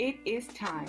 It is time.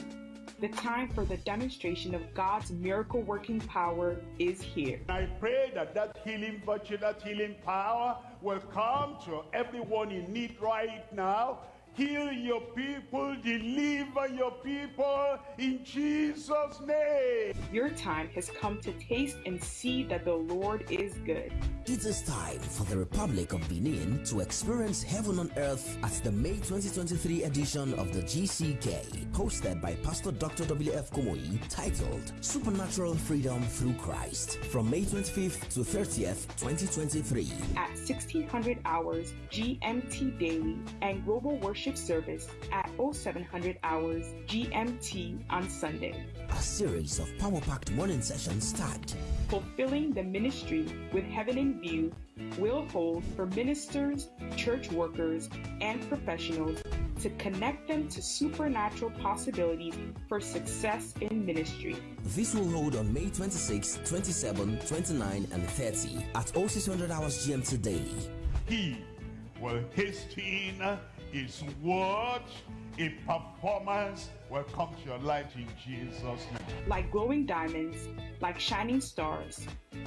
The time for the demonstration of God's miracle working power is here. I pray that that healing virtue, that healing power will come to everyone in need right now. Heal your people, deliver your people in Jesus' name. Your time has come to taste and see that the Lord is good. It is time for the Republic of Benin to experience heaven on earth at the May 2023 edition of the GCK, hosted by Pastor Dr. W.F. Kumuyi, titled Supernatural Freedom Through Christ, from May 25th to 30th, 2023. At 1600 hours GMT daily and global worship service at 0700 hours GMT on Sunday. A series of power-packed morning sessions start. Fulfilling the Ministry with Heaven in View will hold for ministers, church workers, and professionals to connect them to supernatural possibilities for success in ministry. This will hold on May 26, 27, 29, and 30 at 0600 hours GMT daily. He will hasten his what a performance will come to your life in Jesus' name. Like glowing diamonds, like shining stars,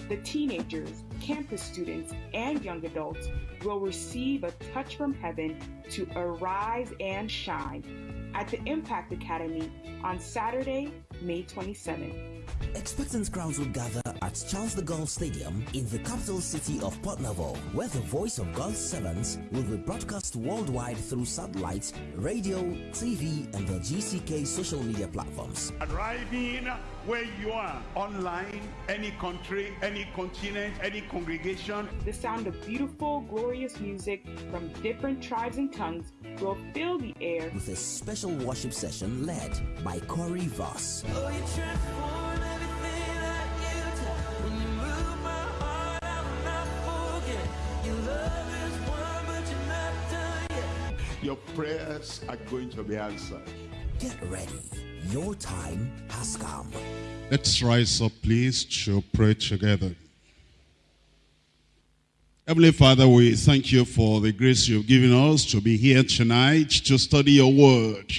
the teenagers, campus students, and young adults will receive a touch from heaven to arise and shine at the Impact Academy on Saturday, May 27th. Expectant crowds will gather at Charles de Gaulle Stadium in the capital city of Porto-Novo, where the voice of God's servants will be broadcast worldwide through satellite, radio, TV, and the GCK social media platforms. Arriving where you are, online, any country, any continent, any congregation. The sound of beautiful, glorious music from different tribes and tongues will fill the air with a special worship session led by Corey Voss. Oh, Your prayers are going to be answered. Get ready. Your time has come. Let's rise up, please, to pray together. Heavenly Father, we thank you for the grace you've given us to be here tonight to study your word.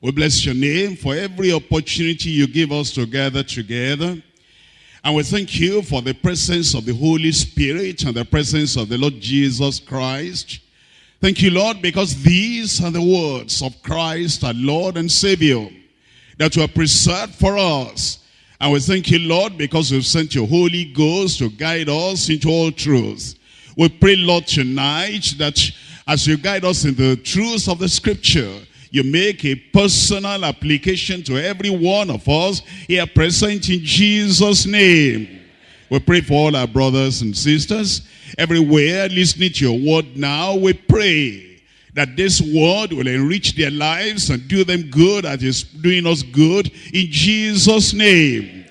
We bless your name for every opportunity you give us to gather together. And we thank you for the presence of the Holy Spirit and the presence of the Lord Jesus Christ. Thank you, Lord, because these are the words of Christ, our Lord and Savior, that you have preserved for us. And we thank you, Lord, because you've sent your Holy Ghost to guide us into all truth. We pray, Lord, tonight that as you guide us in the truths of the scripture, you make a personal application to every one of us here present in Jesus' name. We pray for all our brothers and sisters everywhere listening to your word now. We pray that this word will enrich their lives and do them good as is doing us good in Jesus' name.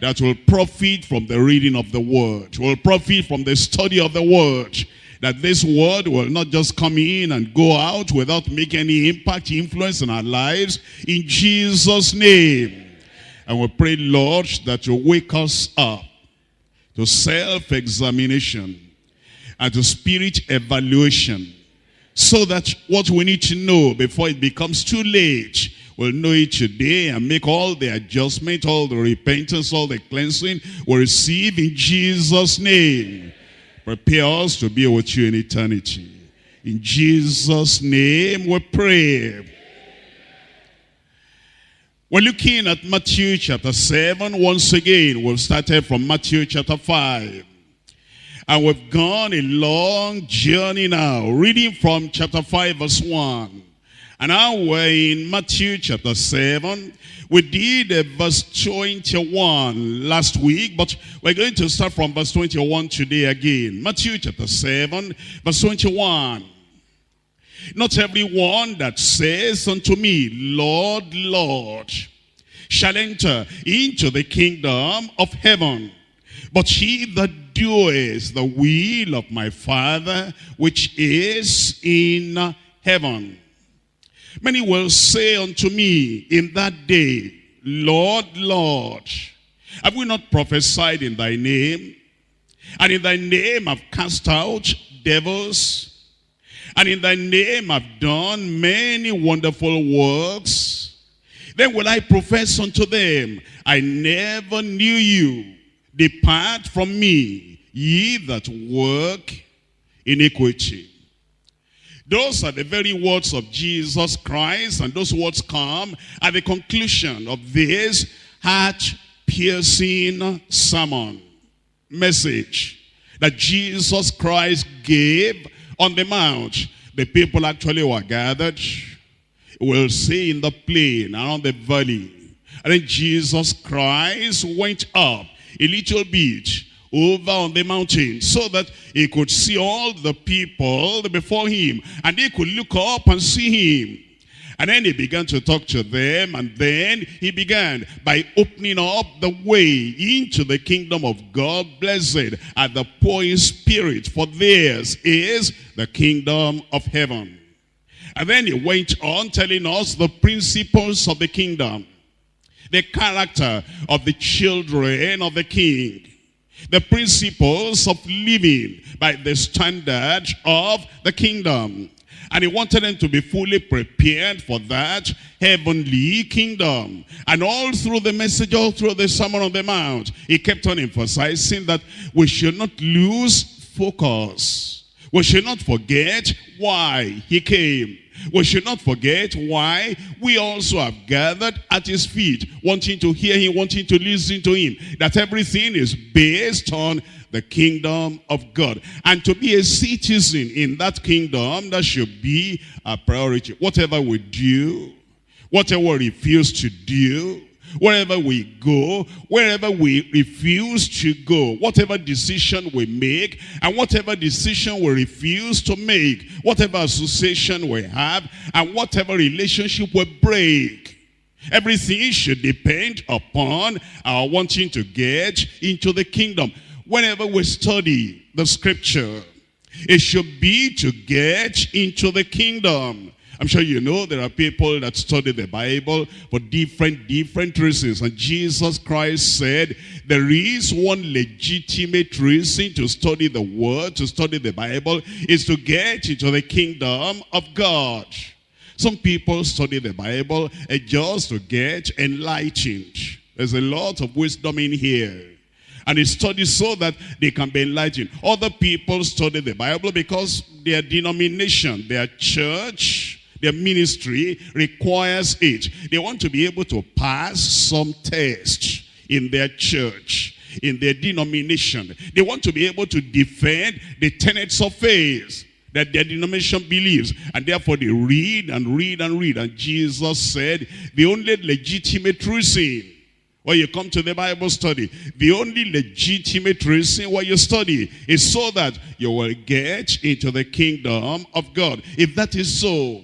That will profit from the reading of the word, will profit from the study of the word. That this word will not just come in and go out without making any impact, influence in our lives in Jesus' name. And we pray, Lord, that you wake us up to self-examination and to spirit evaluation so that what we need to know before it becomes too late we'll know it today and make all the adjustment all the repentance all the cleansing we receive in jesus name prepare us to be with you in eternity in jesus name we pray we're looking at Matthew chapter 7 once again. We've started from Matthew chapter 5. And we've gone a long journey now, reading from chapter 5 verse 1. And now we're in Matthew chapter 7. We did uh, verse 21 last week, but we're going to start from verse 21 today again. Matthew chapter 7, verse 21. Not everyone that says unto me, Lord, Lord, shall enter into the kingdom of heaven. But he that doeth the will of my Father, which is in heaven. Many will say unto me in that day, Lord, Lord, have we not prophesied in thy name? And in thy name have cast out devils? And in thy name have done many wonderful works. Then will I profess unto them, I never knew you. Depart from me, ye that work iniquity. Those are the very words of Jesus Christ, and those words come at the conclusion of this heart-piercing sermon message that Jesus Christ gave on the mount. The people actually were gathered, we'll see in the plain, around the valley. And then Jesus Christ went up a little bit over on the mountain so that he could see all the people before him and they could look up and see him. And then he began to talk to them and then he began by opening up the way into the kingdom of God. Blessed are the poor in spirit for theirs is the kingdom of heaven. And then he went on telling us the principles of the kingdom. The character of the children of the king the principles of living by the standard of the kingdom. And he wanted them to be fully prepared for that heavenly kingdom. And all through the message, all through the Sermon on the Mount, he kept on emphasizing that we should not lose focus. We should not forget why he came. We should not forget why we also have gathered at his feet, wanting to hear him, wanting to listen to him. That everything is based on the kingdom of God. And to be a citizen in that kingdom, that should be a priority. Whatever we do, whatever we refuse to do, Wherever we go, wherever we refuse to go, whatever decision we make, and whatever decision we refuse to make, whatever association we have, and whatever relationship we break, everything should depend upon our wanting to get into the kingdom. Whenever we study the scripture, it should be to get into the kingdom. I'm sure you know there are people that study the Bible for different, different reasons. And Jesus Christ said there is one legitimate reason to study the Word, to study the Bible, is to get into the kingdom of God. Some people study the Bible just to get enlightened. There's a lot of wisdom in here. And they study so that they can be enlightened. Other people study the Bible because their denomination, their church, their ministry requires it. They want to be able to pass some test in their church, in their denomination. They want to be able to defend the tenets of faith that their denomination believes. And therefore they read and read and read. And Jesus said, the only legitimate reason why you come to the Bible study, the only legitimate reason why you study is so that you will get into the kingdom of God. If that is so,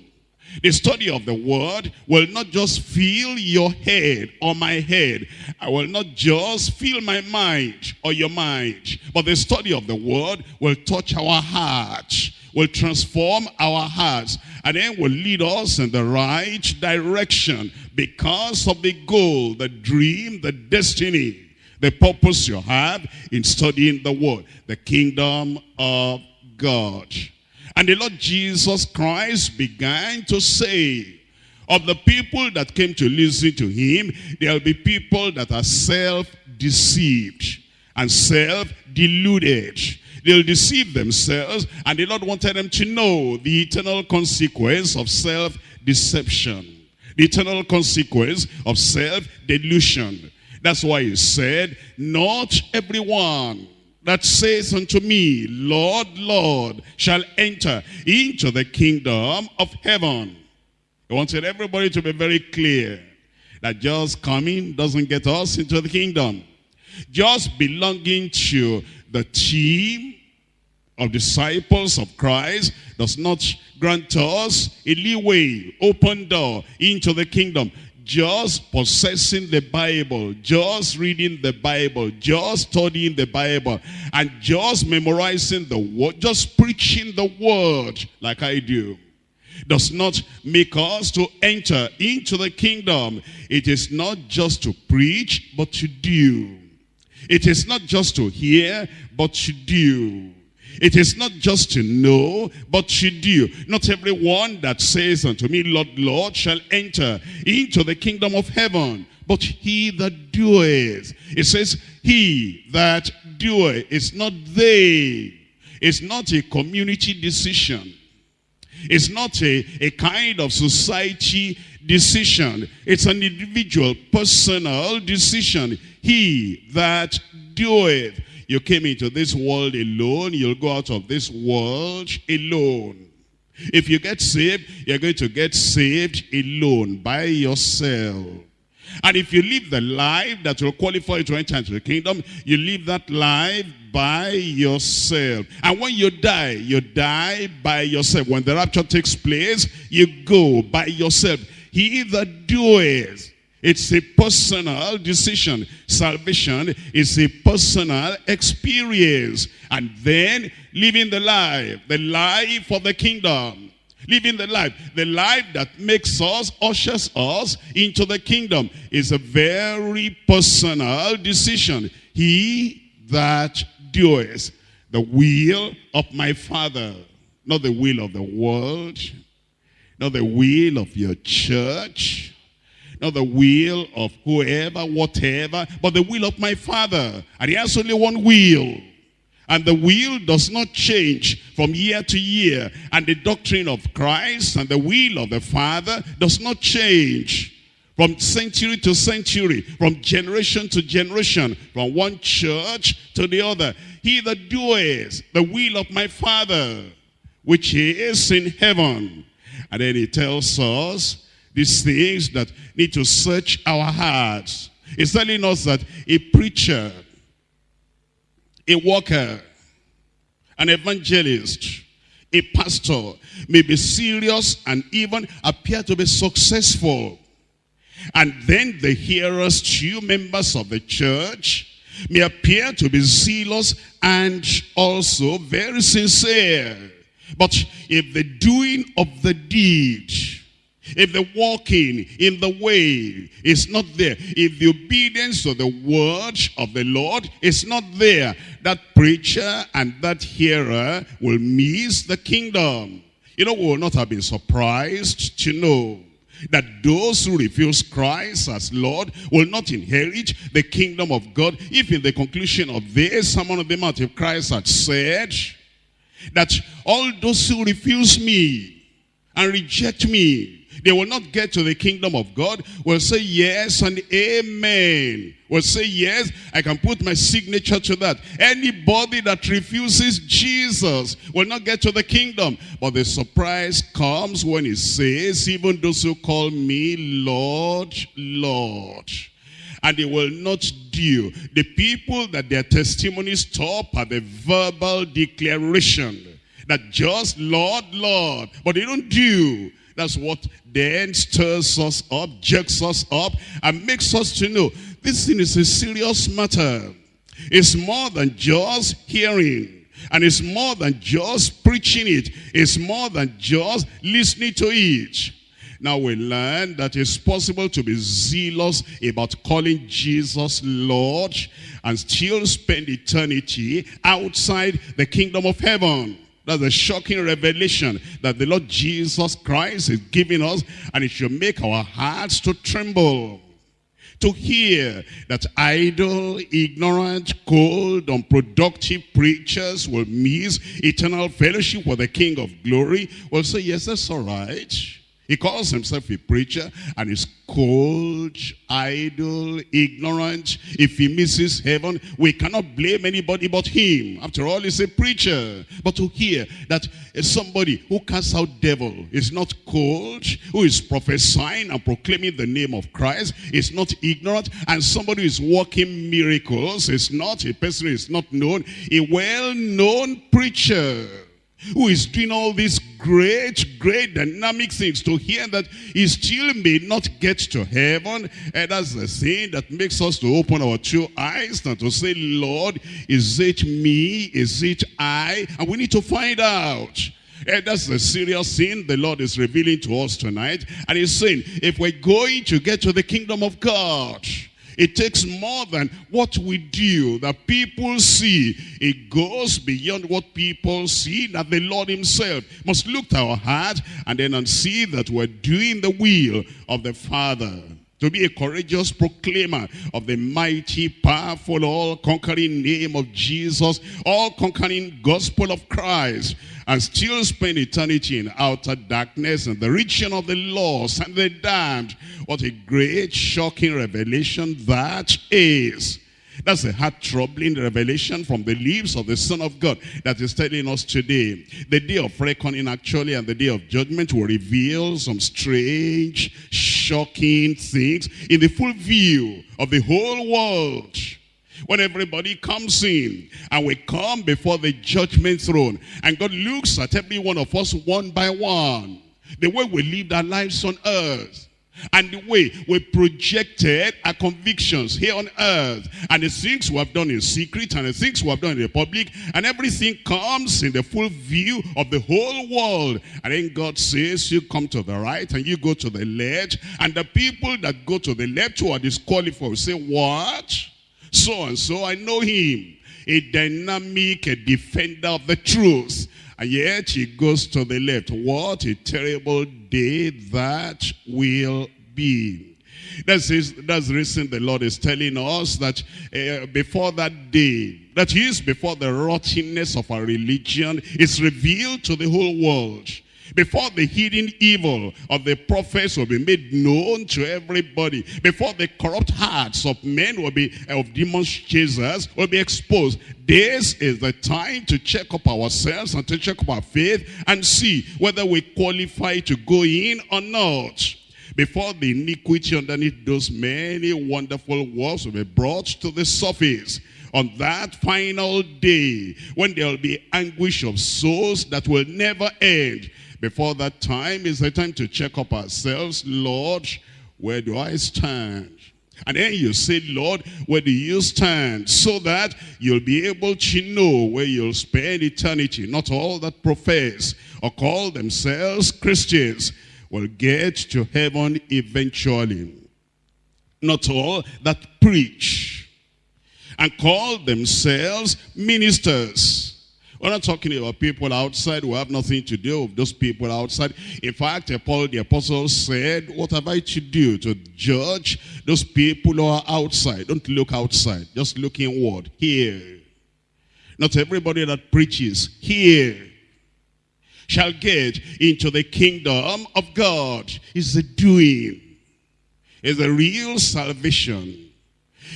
the study of the word will not just fill your head or my head. I will not just fill my mind or your mind. But the study of the word will touch our hearts, will transform our hearts, and then will lead us in the right direction because of the goal, the dream, the destiny, the purpose you have in studying the word, the kingdom of God. And the Lord Jesus Christ began to say, of the people that came to listen to him, there will be people that are self-deceived and self-deluded. They'll deceive themselves, and the Lord wanted them to know the eternal consequence of self-deception. The eternal consequence of self-delusion. That's why he said, not everyone that says unto me, Lord, Lord, shall enter into the kingdom of heaven. He wanted everybody to be very clear that just coming doesn't get us into the kingdom. Just belonging to the team of disciples of Christ does not grant us a leeway, open door into the kingdom just possessing the Bible, just reading the Bible, just studying the Bible, and just memorizing the word, just preaching the word like I do, does not make us to enter into the kingdom. It is not just to preach, but to do. It is not just to hear, but to do. It is not just to know, but to do. Not everyone that says unto me, Lord, Lord, shall enter into the kingdom of heaven, but he that doeth. It says, he that doeth. It's not they. It's not a community decision. It's not a, a kind of society decision. It's an individual, personal decision. He that doeth. You came into this world alone. You'll go out of this world alone. If you get saved, you're going to get saved alone, by yourself. And if you live the life that will qualify you to enter into the kingdom, you live that life by yourself. And when you die, you die by yourself. When the rapture takes place, you go by yourself. He that doeth it's a personal decision. Salvation is a personal experience. And then living the life, the life of the kingdom. Living the life, the life that makes us, ushers us into the kingdom is a very personal decision. He that doeth the will of my Father, not the will of the world, not the will of your church, not the will of whoever, whatever, but the will of my Father. And he has only one will. And the will does not change from year to year. And the doctrine of Christ and the will of the Father does not change from century to century, from generation to generation, from one church to the other. He that doeth the will of my Father, which he is in heaven. And then he tells us these things that need to search our hearts. He's telling us that a preacher, a worker, an evangelist, a pastor may be serious and even appear to be successful. And then the hearers, two members of the church, may appear to be zealous and also very sincere. But if the doing of the deed if the walking in the way is not there, if the obedience to the word of the Lord is not there, that preacher and that hearer will miss the kingdom. You know, we will not have been surprised to know that those who refuse Christ as Lord will not inherit the kingdom of God. If in the conclusion of this, someone of the mouth of Christ had said that all those who refuse me and reject me they will not get to the kingdom of God. Will say yes and amen. Will say yes, I can put my signature to that. Anybody that refuses Jesus will not get to the kingdom. But the surprise comes when he says, even those who call me Lord, Lord and they will not do. The people that their testimonies stop at the verbal declaration that just Lord, Lord, but they don't do. That's what then stirs us up, jerks us up, and makes us to know this thing is a serious matter. It's more than just hearing. And it's more than just preaching it. It's more than just listening to it. Now we learn that it's possible to be zealous about calling Jesus Lord and still spend eternity outside the kingdom of heaven. That's a shocking revelation that the Lord Jesus Christ is giving us and it should make our hearts to tremble. To hear that idle, ignorant, cold, unproductive preachers will miss eternal fellowship with the King of glory will say, yes, that's all right. He calls himself a preacher and is cold, idle, ignorant. If he misses heaven, we cannot blame anybody but him. After all, he's a preacher. But to hear that uh, somebody who casts out devil is not cold, who is prophesying and proclaiming the name of Christ, is not ignorant, and somebody who is working miracles is not a person who is not known, a well-known preacher who is doing all these great, great dynamic things to hear that he still may not get to heaven. And that's the thing that makes us to open our two eyes and to say, Lord, is it me? Is it I? And we need to find out. And that's the serious thing the Lord is revealing to us tonight. And he's saying, if we're going to get to the kingdom of God, It takes more than what we do that people see. It goes beyond what people see that the Lord himself must look at our heart and then and see that we're doing the will of the Father to be a courageous proclaimer of the mighty, powerful, all-conquering name of Jesus, all-conquering gospel of Christ, and still spend eternity in outer darkness and the region of the lost and the damned. What a great, shocking revelation that is. That's a heart-troubling revelation from the lips of the Son of God that is telling us today. The day of reckoning actually and the day of judgment will reveal some strange, shocking things in the full view of the whole world. When everybody comes in and we come before the judgment throne and God looks at every one of us one by one. The way we live our lives on earth and the way we projected our convictions here on earth and the things we have done in secret and the things we have done in the public and everything comes in the full view of the whole world. And then God says you come to the right and you go to the left and the people that go to the left who are disqualified say what? So and so I know him a dynamic a defender of the truth and yet he goes to the left. What a terrible day that will be. That's, his, that's the reason the Lord is telling us that uh, before that day, that is before the rottenness of our religion is revealed to the whole world before the hidden evil of the prophets will be made known to everybody, before the corrupt hearts of men will be, uh, of demons chasers will be exposed, this is the time to check up ourselves and to check up our faith and see whether we qualify to go in or not. Before the iniquity underneath those many wonderful works will be brought to the surface on that final day when there will be anguish of souls that will never end before that time is the time to check up ourselves. Lord, where do I stand? And then you say, Lord, where do you stand? So that you'll be able to know where you'll spend eternity. Not all that profess or call themselves Christians will get to heaven eventually. Not all that preach and call themselves ministers we're not talking about people outside who have nothing to do with those people outside. In fact, Paul the apostle said, what have I to do to judge those people who are outside? Don't look outside, just look inward, here. Not everybody that preaches here shall get into the kingdom of God. Is the doing. It's the real salvation.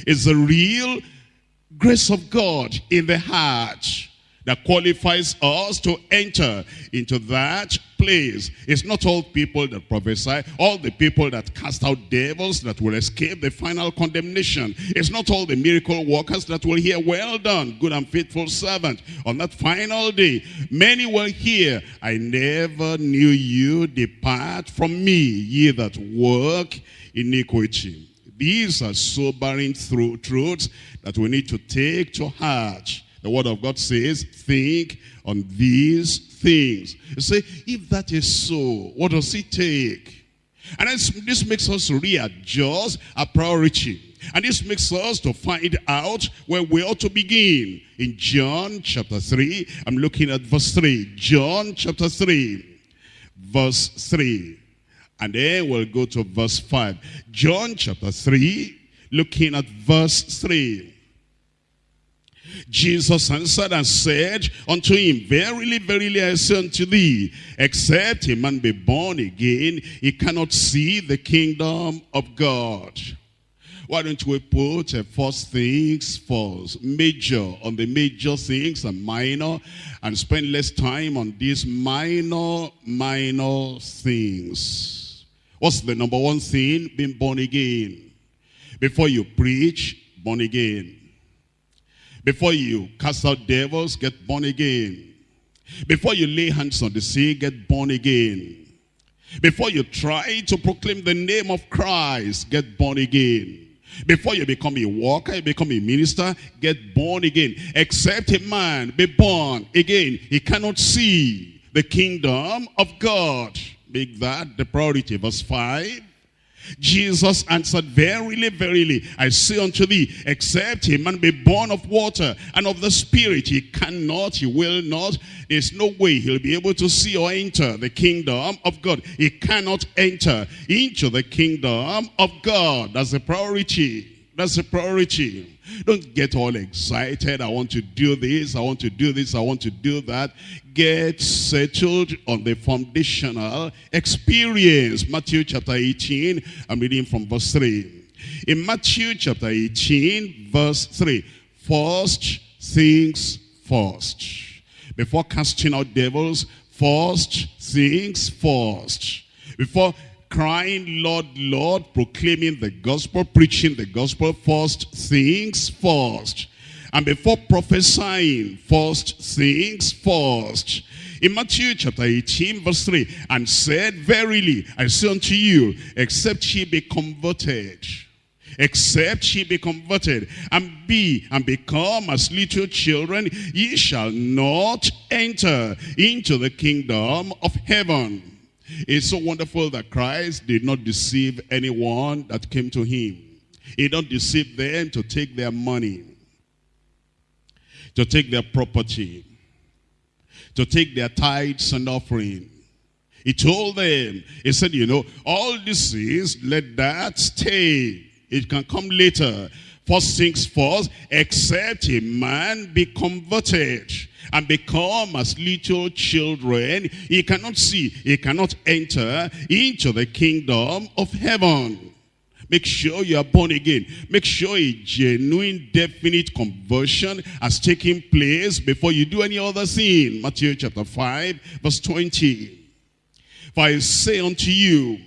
It's the real grace of God in the heart that qualifies us to enter into that place. It's not all people that prophesy, all the people that cast out devils that will escape the final condemnation. It's not all the miracle workers that will hear, well done, good and faithful servant. On that final day, many will hear, I never knew you, depart from me, ye that work iniquity. These are sobering truths that we need to take to heart the word of God says, think on these things. You say, if that is so, what does it take? And this makes us readjust our priority. And this makes us to find out where we ought to begin. In John chapter 3, I'm looking at verse 3. John chapter 3, verse 3. And then we'll go to verse 5. John chapter 3, looking at verse 3. Jesus answered and said unto him, Verily, verily, I say unto thee, except a man be born again, he cannot see the kingdom of God. Why don't we put uh, first things first, major on the major things and minor, and spend less time on these minor, minor things. What's the number one thing? Being born again. Before you preach, born again. Before you cast out devils, get born again. Before you lay hands on the sick, get born again. Before you try to proclaim the name of Christ, get born again. Before you become a worker, you become a minister, get born again. Except a man be born again, he cannot see the kingdom of God. Make that the priority. Verse 5. Jesus answered, Verily, verily, I say unto thee, except a man be born of water and of the Spirit, he cannot, he will not. There's no way he'll be able to see or enter the kingdom of God. He cannot enter into the kingdom of God. That's the priority. That's the priority. Don't get all excited. I want to do this. I want to do this. I want to do that. Get settled on the foundational experience. Matthew chapter 18. I'm reading from verse 3. In Matthew chapter 18, verse 3. First things first. Before casting out devils, first things first. Before crying, Lord, Lord, proclaiming the gospel, preaching the gospel, first things first. And before prophesying, first things first. In Matthew chapter 18, verse 3, and said, Verily, I say unto you, except ye be converted, except ye be converted, and be and become as little children, ye shall not enter into the kingdom of heaven. It's so wonderful that Christ did not deceive anyone that came to him. He don't deceive them to take their money, to take their property, to take their tithes and offering. He told them, he said, you know, all this is, let that stay. It can come later. First things first, except a man be converted and become as little children, he cannot see, he cannot enter into the kingdom of heaven. Make sure you are born again. Make sure a genuine, definite conversion has taken place before you do any other sin. Matthew chapter 5, verse 20. For I say unto you,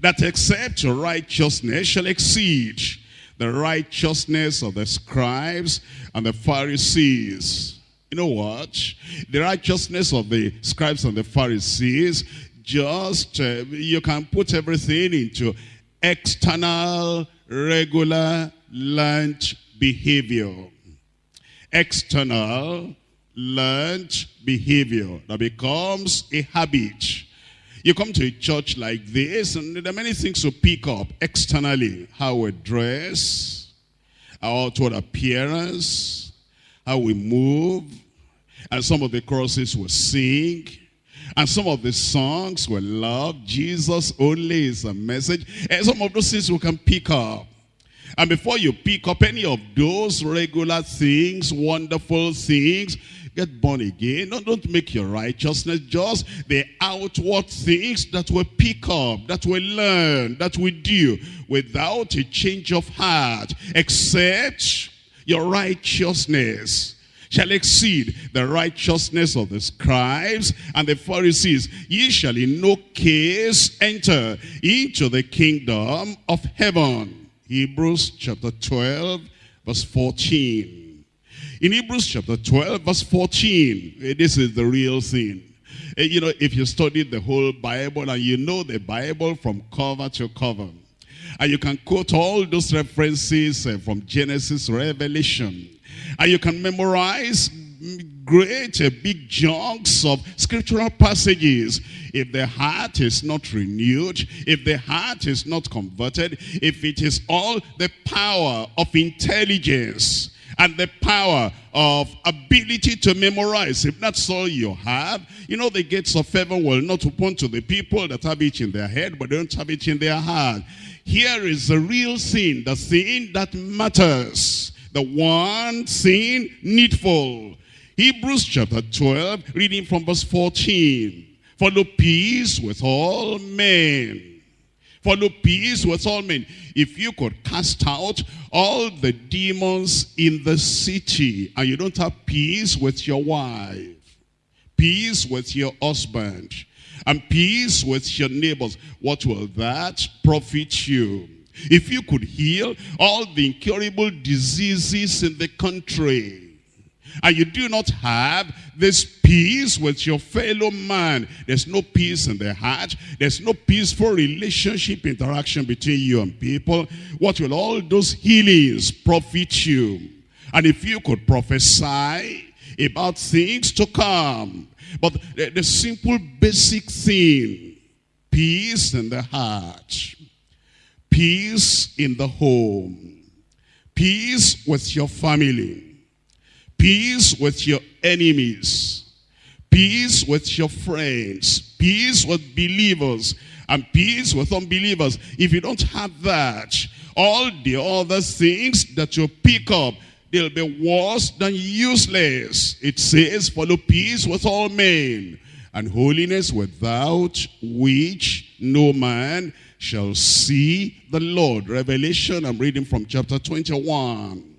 that except righteousness shall exceed the righteousness of the scribes and the Pharisees you know what? The righteousness of the scribes and the Pharisees, just, uh, you can put everything into external, regular, lunch behavior. External, learned behavior that becomes a habit. You come to a church like this, and there are many things to pick up externally. How we dress, our outward appearance, how we move, and some of the choruses we sing, and some of the songs will love. Jesus only is a message. And some of those things we can pick up. And before you pick up any of those regular things, wonderful things, get born again. No, don't make your righteousness just the outward things that we pick up, that we learn, that we do without a change of heart, except your righteousness shall exceed the righteousness of the scribes and the Pharisees. Ye shall in no case enter into the kingdom of heaven. Hebrews chapter 12, verse 14. In Hebrews chapter 12, verse 14, eh, this is the real thing. Eh, you know, if you study the whole Bible and you know the Bible from cover to cover, and you can quote all those references uh, from Genesis, Revelation. And you can memorize great uh, big chunks of scriptural passages. If the heart is not renewed, if the heart is not converted, if it is all the power of intelligence, and the power of ability to memorize. If that's all you have, you know the gates of heaven will not open to the people that have it in their head, but don't have it in their heart. Here is the real sin, the sin that matters, the one thing needful. Hebrews chapter 12, reading from verse 14. Follow peace with all men. Follow peace with all men. If you could cast out all the demons in the city and you don't have peace with your wife, peace with your husband, and peace with your neighbors, what will that profit you? If you could heal all the incurable diseases in the country, and you do not have this peace with your fellow man, there's no peace in the heart, there's no peaceful relationship interaction between you and people, what will all those healings profit you? And if you could prophesy about things to come, but the, the simple basic thing, peace in the heart. Peace in the home. Peace with your family. Peace with your enemies. Peace with your friends. Peace with believers. And peace with unbelievers. If you don't have that, all the other things that you pick up, they'll be worse than useless. It says, follow peace with all men and holiness without which no man shall see the Lord. Revelation, I'm reading from chapter 21.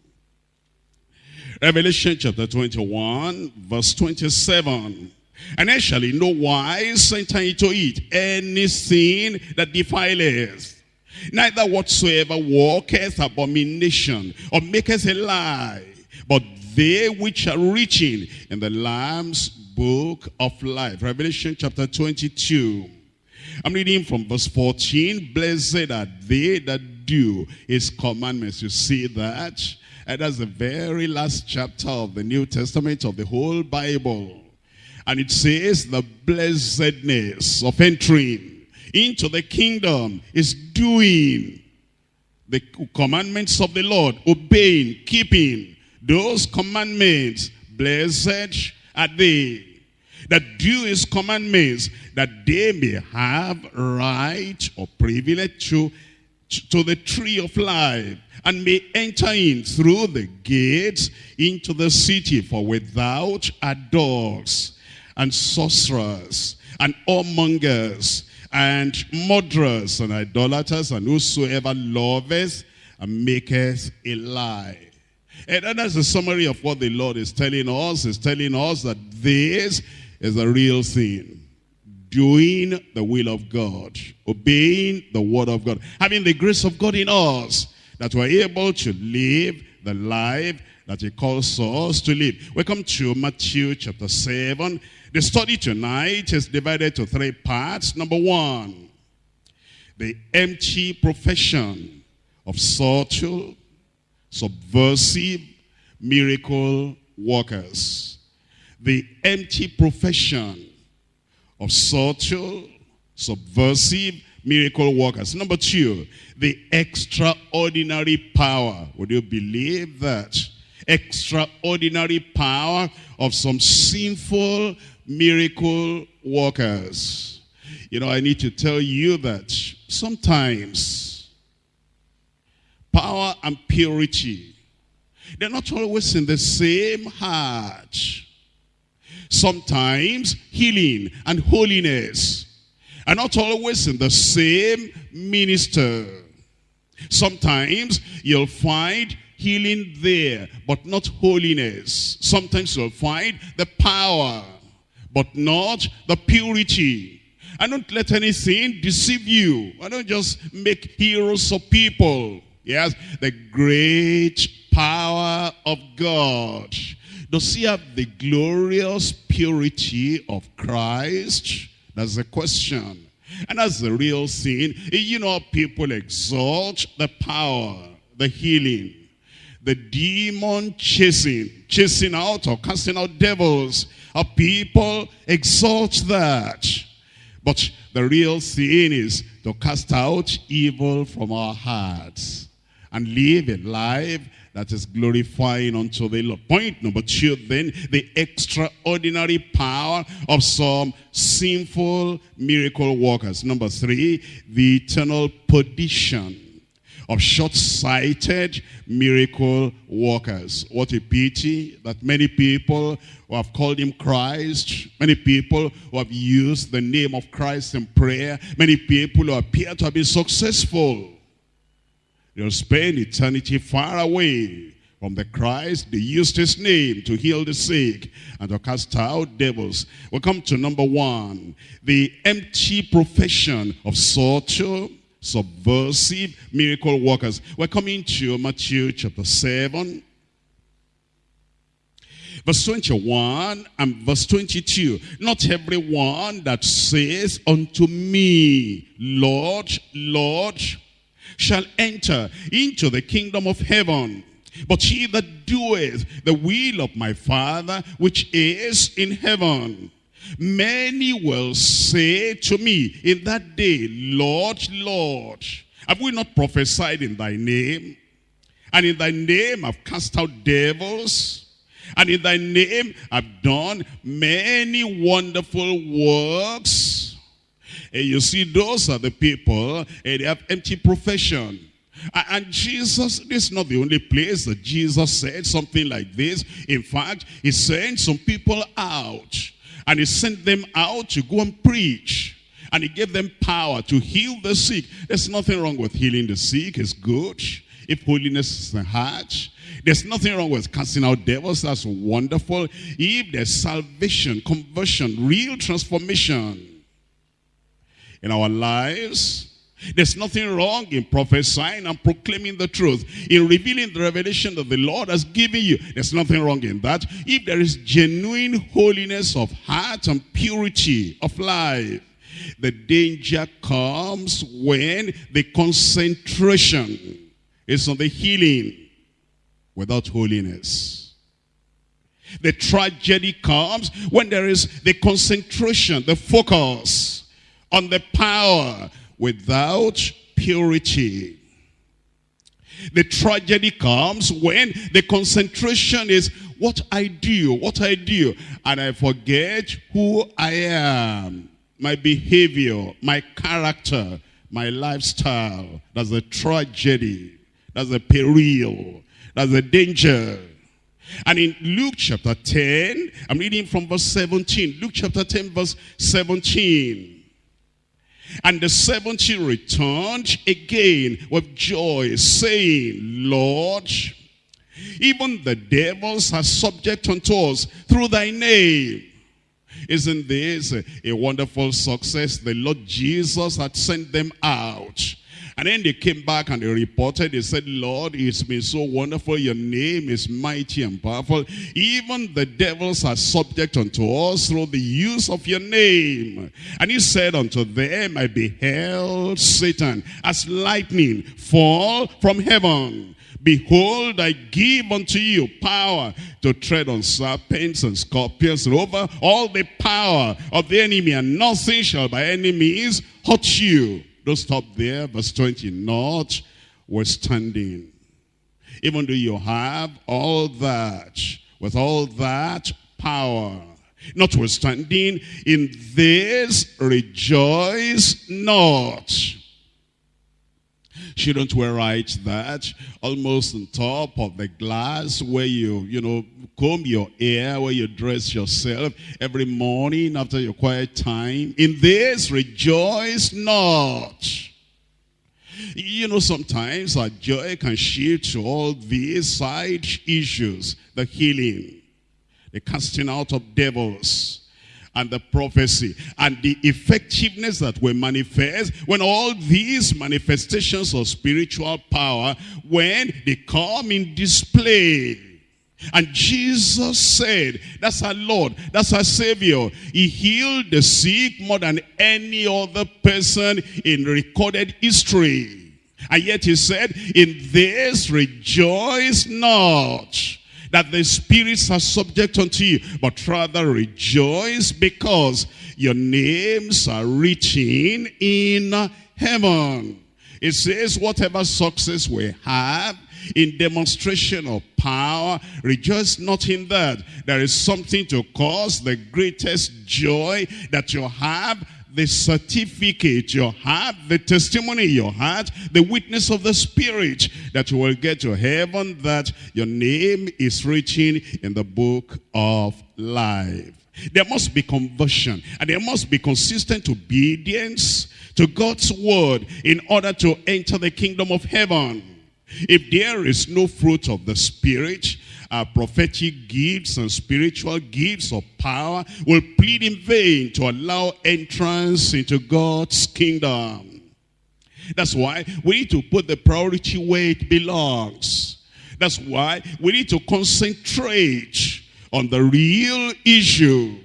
Revelation chapter 21, verse 27. And I shall in no wise enter into it anything that defileth, neither whatsoever walketh abomination, or maketh a lie, but they which are reaching in the Lamb's book of life. Revelation chapter 22. I'm reading from verse 14. Blessed are they that do his commandments. You see that? And that's the very last chapter of the New Testament of the whole Bible. And it says the blessedness of entering into the kingdom is doing the commandments of the Lord, obeying, keeping those commandments. Blessed are they that do his commandments, that they may have right or privilege to, to the tree of life, and may enter in through the gates into the city. For without are dogs, and sorcerers, and whoremongers, and murderers, and idolaters, and whosoever loveth and maketh a lie. And that's a summary of what the Lord is telling us. He's telling us that this is the real thing. Doing the will of God. Obeying the word of God. Having the grace of God in us. That we're able to live the life that he calls us to live. Welcome to Matthew chapter 7. The study tonight is divided to three parts. Number one, the empty profession of subtle, subversive, miracle workers the empty profession of subtle, subversive miracle workers. Number two, the extraordinary power. Would you believe that? Extraordinary power of some sinful miracle workers. You know, I need to tell you that sometimes power and purity, they're not always in the same heart. Sometimes healing and holiness are not always in the same minister. Sometimes you'll find healing there, but not holiness. Sometimes you'll find the power, but not the purity. And don't let anything deceive you. I don't just make heroes of people. Yes, the great power of God does he have the glorious purity of Christ? That's the question. And that's the real sin. You know, people exalt the power, the healing, the demon chasing, chasing out or casting out devils. Our people exalt that. But the real sin is to cast out evil from our hearts and live a life that is glorifying unto the Lord. Point number two then, the extraordinary power of some sinful miracle workers. Number three, the eternal perdition of short-sighted miracle workers. What a pity that many people who have called him Christ, many people who have used the name of Christ in prayer, many people who appear to have been successful They'll spend eternity far away from the Christ. They used his name to heal the sick and to cast out devils. We come to number one, the empty profession of subtle, subversive miracle workers. We're coming to Matthew chapter 7. Verse 21 and verse 22. Not everyone that says unto me, Lord, Lord, shall enter into the kingdom of heaven. But he that doeth the will of my Father which is in heaven. Many will say to me in that day, Lord, Lord, Have we not prophesied in thy name? And in thy name I've cast out devils. And in thy name I've done many wonderful works. And you see, those are the people, and they have empty profession. And Jesus, this is not the only place that Jesus said something like this. In fact, he sent some people out. And he sent them out to go and preach. And he gave them power to heal the sick. There's nothing wrong with healing the sick. It's good. If holiness is the heart, there's nothing wrong with casting out devils. That's wonderful. If there's salvation, conversion, real transformation in our lives, there's nothing wrong in prophesying and proclaiming the truth, in revealing the revelation that the Lord has given you. There's nothing wrong in that. If there is genuine holiness of heart and purity of life, the danger comes when the concentration is on the healing without holiness. The tragedy comes when there is the concentration, the focus on the power without purity. The tragedy comes when the concentration is what I do, what I do, and I forget who I am, my behavior, my character, my lifestyle. That's a tragedy. That's a peril. That's a danger. And in Luke chapter 10, I'm reading from verse 17. Luke chapter 10, verse 17. And the seventy returned again with joy, saying, Lord, even the devils are subject unto us through thy name. Isn't this a wonderful success? The Lord Jesus had sent them out. And then they came back and they reported, they said, Lord, it's been so wonderful. Your name is mighty and powerful. Even the devils are subject unto us through the use of your name. And he said unto them, I beheld Satan as lightning fall from heaven. Behold, I give unto you power to tread on serpents and scorpions and over all the power of the enemy, and nothing shall by any means hurt you. Don't stop there. Verse 20. Not withstanding. Even though you have all that, with all that power, notwithstanding, in this rejoice not. Shouldn't we write that almost on top of the glass where you, you know, comb your hair, where you dress yourself every morning after your quiet time? In this, rejoice not. You know, sometimes our joy can shift to all these side issues. The healing, the casting out of devils, and the prophecy and the effectiveness that will manifest when all these manifestations of spiritual power when they come in display and Jesus said, that's our Lord, that's our Savior. He healed the sick more than any other person in recorded history. And yet he said, in this rejoice not that the spirits are subject unto you, but rather rejoice because your names are written in heaven. It says, whatever success we have in demonstration of power, rejoice not in that. There is something to cause the greatest joy that you have the certificate you have, the testimony you had, the witness of the Spirit, that you will get to heaven, that your name is written in the book of life. There must be conversion and there must be consistent obedience to God's word in order to enter the kingdom of heaven. If there is no fruit of the Spirit, our prophetic gifts and spiritual gifts of power will plead in vain to allow entrance into God's kingdom. That's why we need to put the priority where it belongs. That's why we need to concentrate on the real issue.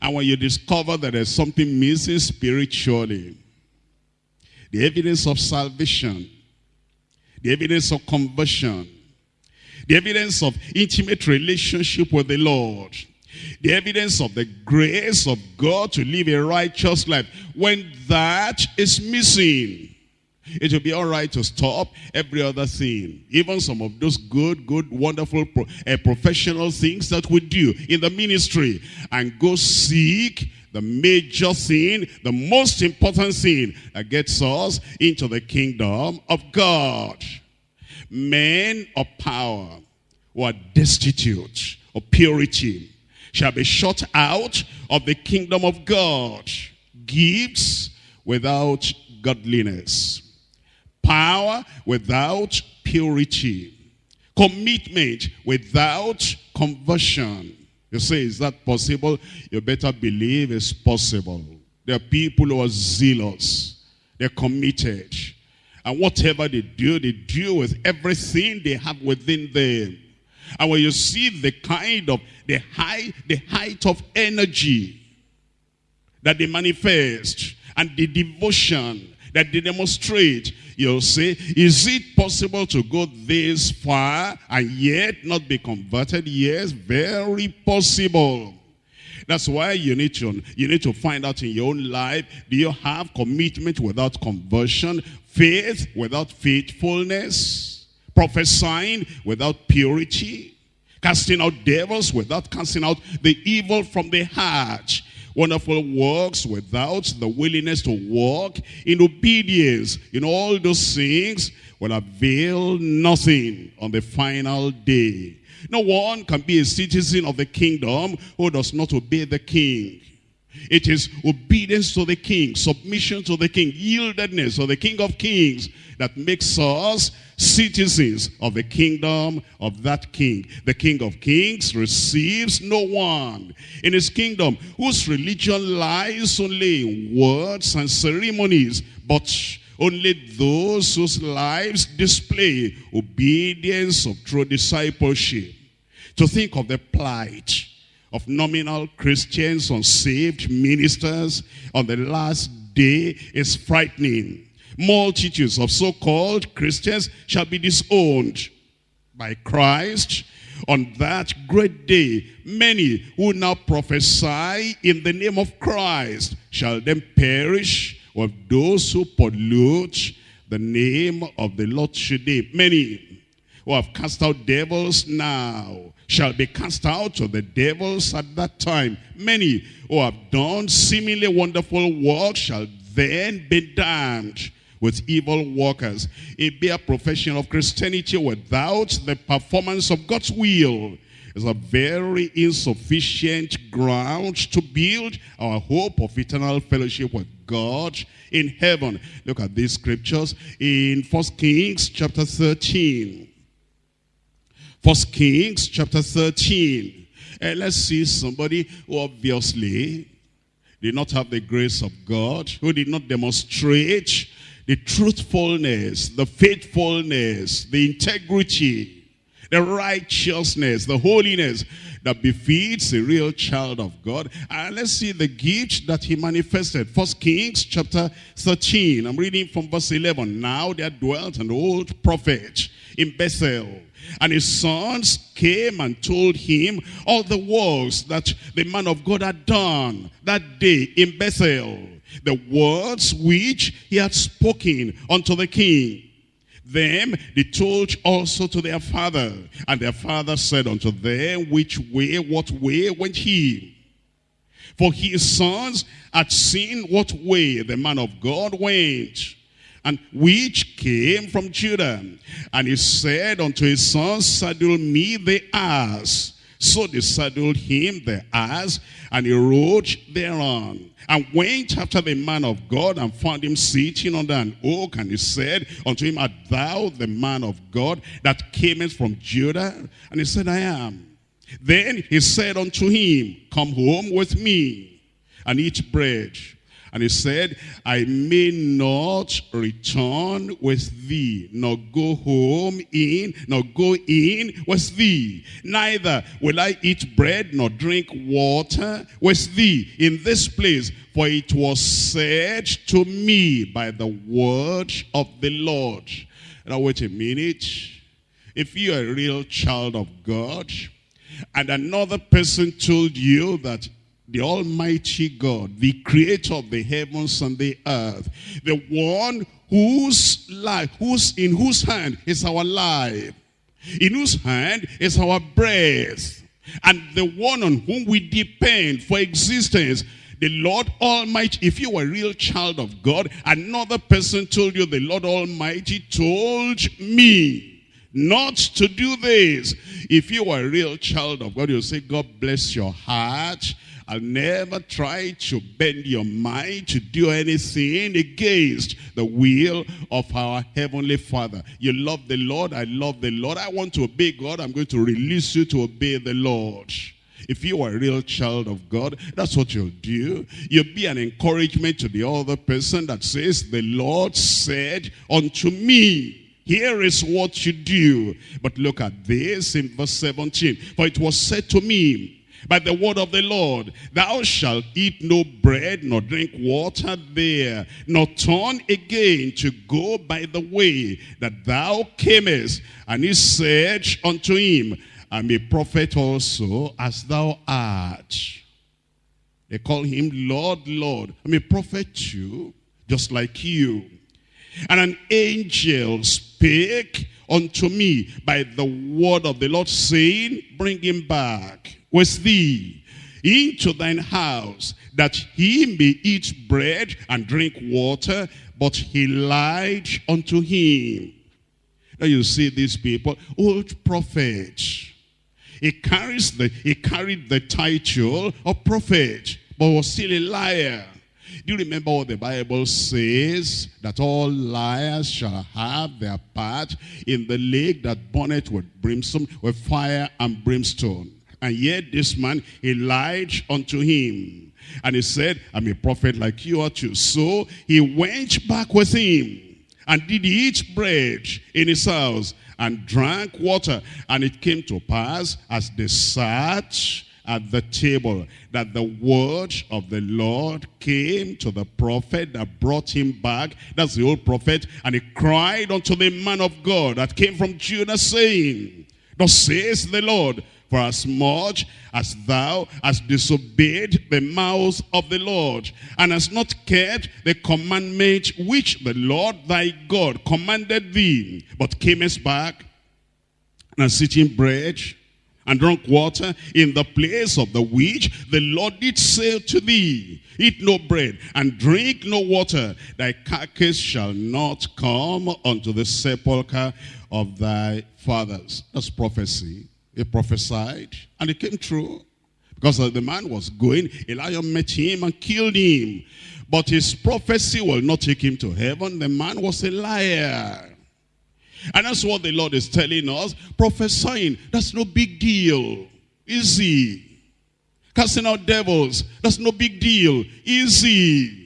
And when you discover that there's something missing spiritually, the evidence of salvation, the evidence of conversion, the evidence of intimate relationship with the Lord, the evidence of the grace of God to live a righteous life. When that is missing, It will be all right to stop every other thing. Even some of those good, good, wonderful uh, professional things that we do in the ministry. And go seek the major thing, the most important thing that gets us into the kingdom of God. Men of power who are destitute of purity shall be shut out of the kingdom of God. Gifts without godliness. Power without purity. Commitment without conversion. You say, is that possible? You better believe it's possible. There are people who are zealous. They're committed. And whatever they do, they do with everything they have within them. And when you see the kind of, the high, the height of energy that they manifest, and the devotion that they demonstrate, you'll say, is it possible to go this far and yet not be converted? Yes, very possible. That's why you need to you need to find out in your own life, do you have commitment without conversion, faith without faithfulness, prophesying without purity, casting out devils without casting out the evil from the heart, wonderful works without the willingness to walk in obedience. In all those things will avail nothing on the final day. No one can be a citizen of the kingdom who does not obey the king. It is obedience to the king, submission to the king, yieldedness to the king of kings that makes us citizens of the kingdom of that king. The king of kings receives no one in his kingdom whose religion lies only in words and ceremonies, but only those whose lives display obedience of true discipleship. To think of the plight of nominal Christians, unsaved ministers on the last day is frightening. Multitudes of so-called Christians shall be disowned by Christ on that great day. Many who now prophesy in the name of Christ shall then perish with those who pollute the name of the Lord today. Many who have cast out devils now shall be cast out of the devils at that time. Many who have done seemingly wonderful works shall then be damned with evil workers. A bare profession of Christianity without the performance of God's will is a very insufficient ground to build our hope of eternal fellowship with God in heaven. Look at these scriptures in First Kings chapter 13. First Kings chapter 13. And let's see somebody who obviously did not have the grace of God, who did not demonstrate the truthfulness, the faithfulness, the integrity, the righteousness, the holiness that befits a real child of God. And let's see the gift that he manifested. First Kings chapter 13. I'm reading from verse 11. Now there dwelt an old prophet in Bethel and his sons came and told him all the works that the man of God had done that day in Bethel. The words which he had spoken unto the king. Them they told also to their father. And their father said unto them, Which way, what way went he? For his sons had seen what way the man of God went and which came from Judah. And he said unto his sons, Saddle me the ass. So they saddled him the ass, and he rode thereon. And went after the man of God, and found him sitting under an oak. And he said unto him, Art thou the man of God that camest from Judah? And he said, I am. Then he said unto him, Come home with me, and eat bread. And he said, I may not return with thee, nor go home in, nor go in with thee. Neither will I eat bread nor drink water with thee in this place. For it was said to me by the word of the Lord. Now wait a minute. If you're a real child of God, and another person told you that the Almighty God, the creator of the heavens and the earth, the one whose life, whose, in whose hand is our life, in whose hand is our breath, and the one on whom we depend for existence, the Lord Almighty, if you were a real child of God, another person told you, the Lord Almighty told me not to do this. If you were a real child of God, you'll say, God bless your heart. I'll never try to bend your mind to do anything against the will of our Heavenly Father. You love the Lord, I love the Lord. I want to obey God, I'm going to release you to obey the Lord. If you are a real child of God, that's what you'll do. You'll be an encouragement to the other person that says, the Lord said unto me, here is what you do. But look at this in verse 17. For it was said to me, by the word of the Lord, thou shalt eat no bread, nor drink water there, nor turn again to go by the way that thou camest. And he said unto him, I'm a prophet also, as thou art. They call him Lord, Lord. I'm a prophet too, just like you. And an angel spake unto me by the word of the Lord, saying, Bring him back with thee into thine house, that he may eat bread and drink water. But he lied unto him. Now you see these people, old prophets. He carries the he carried the title of prophet, but was still a liar. Do you remember what the Bible says? That all liars shall have their part in the lake that burneth with brimstone, with fire and brimstone. And yet this man, he lied unto him. And he said, I'm a prophet like you are too. So he went back with him and did eat bread in his house and drank water. And it came to pass as they sat at the table that the word of the Lord came to the prophet that brought him back. That's the old prophet. And he cried unto the man of God that came from Judah saying, Thus says the Lord, for as much as thou hast disobeyed the mouth of the Lord, and hast not kept the commandment which the Lord thy God commanded thee, but camest back and eaten bread and drunk water in the place of the which the Lord did say to thee, Eat no bread and drink no water, thy carcass shall not come unto the sepulchre of thy fathers. That's prophecy. He prophesied, and it came true. Because the man was going, a lion met him and killed him. But his prophecy will not take him to heaven. The man was a liar. And that's what the Lord is telling us. Prophesying, that's no big deal. Easy. Casting out devils, that's no big deal. Easy.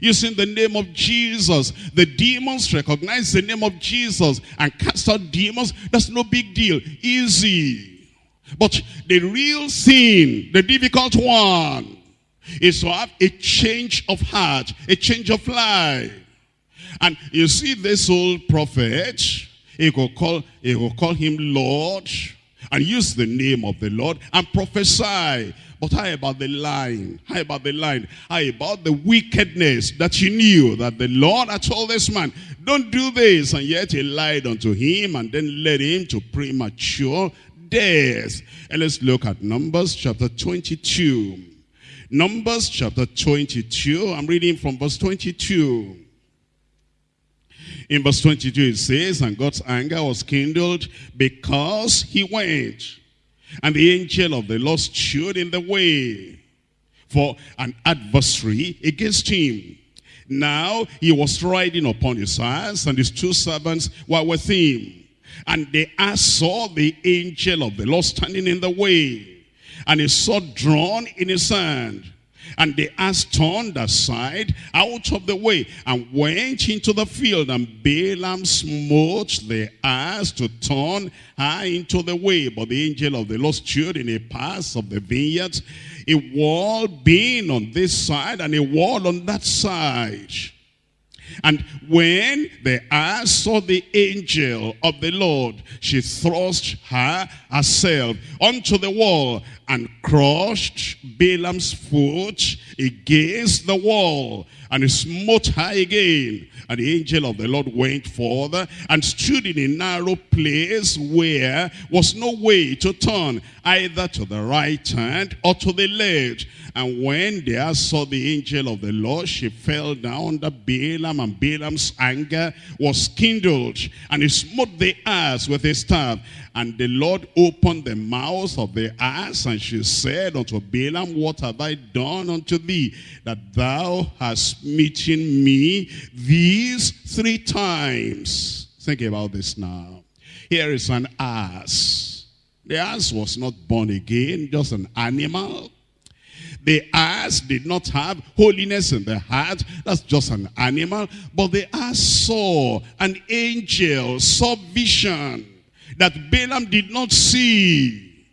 Using the name of Jesus. The demons recognize the name of Jesus and cast out demons. That's no big deal. Easy. But the real sin, the difficult one, is to have a change of heart, a change of life. And you see this old prophet, he will call, he will call him Lord and use the name of the Lord and prophesy. But how about the line? How about the line? How about the wickedness that he knew that the Lord had told this man, don't do this. And yet he lied unto him and then led him to premature death. And let's look at Numbers chapter 22. Numbers chapter 22. I'm reading from verse 22. In verse 22 it says, And God's anger was kindled because he went. And the angel of the Lord stood in the way for an adversary against him. Now he was riding upon his ass, and his two servants were with him. And the ass saw the angel of the Lord standing in the way, and his sword drawn in his hand. And the ass turned aside out of the way and went into the field. And Balaam smote the ass to turn her into the way. But the angel of the Lord stood in a pass of the vineyards, a wall being on this side and a wall on that side. And when the ass saw the angel of the Lord, she thrust her herself onto the wall and crushed Balaam's foot against the wall and he smote her again. And the angel of the Lord went forth and stood in a narrow place where was no way to turn, either to the right hand or to the left. And when they saw the angel of the Lord, she fell down under Balaam, and Balaam's anger was kindled. And he smote the ass with his staff. And the Lord opened the mouth of the ass, and she said unto Balaam, What have I done unto thee, that thou hast smitten me these three times? Think about this now. Here is an ass. The ass was not born again, just an animal. The ass did not have holiness in the heart. That's just an animal. But the ass saw an angel, saw vision that Balaam did not see.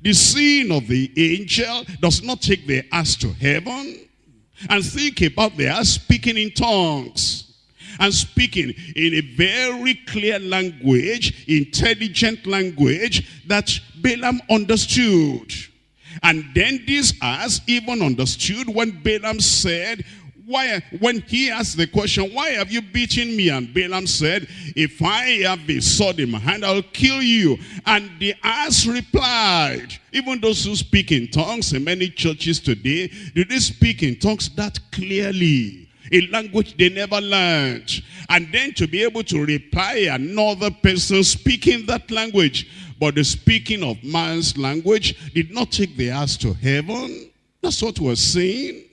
The seeing of the angel does not take the ass to heaven. And think about the ass speaking in tongues. And speaking in a very clear language, intelligent language that Balaam understood. And then this ass even understood when Balaam said, why, when he asked the question, why have you beaten me? And Balaam said, if I have a sword in my hand, I'll kill you. And the ass replied, even those who speak in tongues in many churches today, do they speak in tongues that clearly? A language they never learned. And then to be able to reply another person speaking that language. But the speaking of man's language did not take the ass to heaven. That's what we're saying.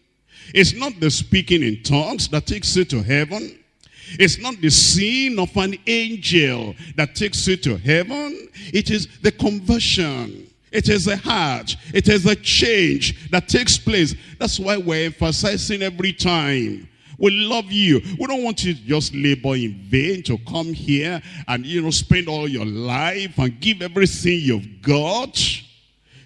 It's not the speaking in tongues that takes you to heaven. It's not the seeing of an angel that takes you to heaven. It is the conversion. It is a heart. It is a change that takes place. That's why we're emphasizing every time. We love you. We don't want you to just labor in vain to come here and, you know, spend all your life and give everything you've got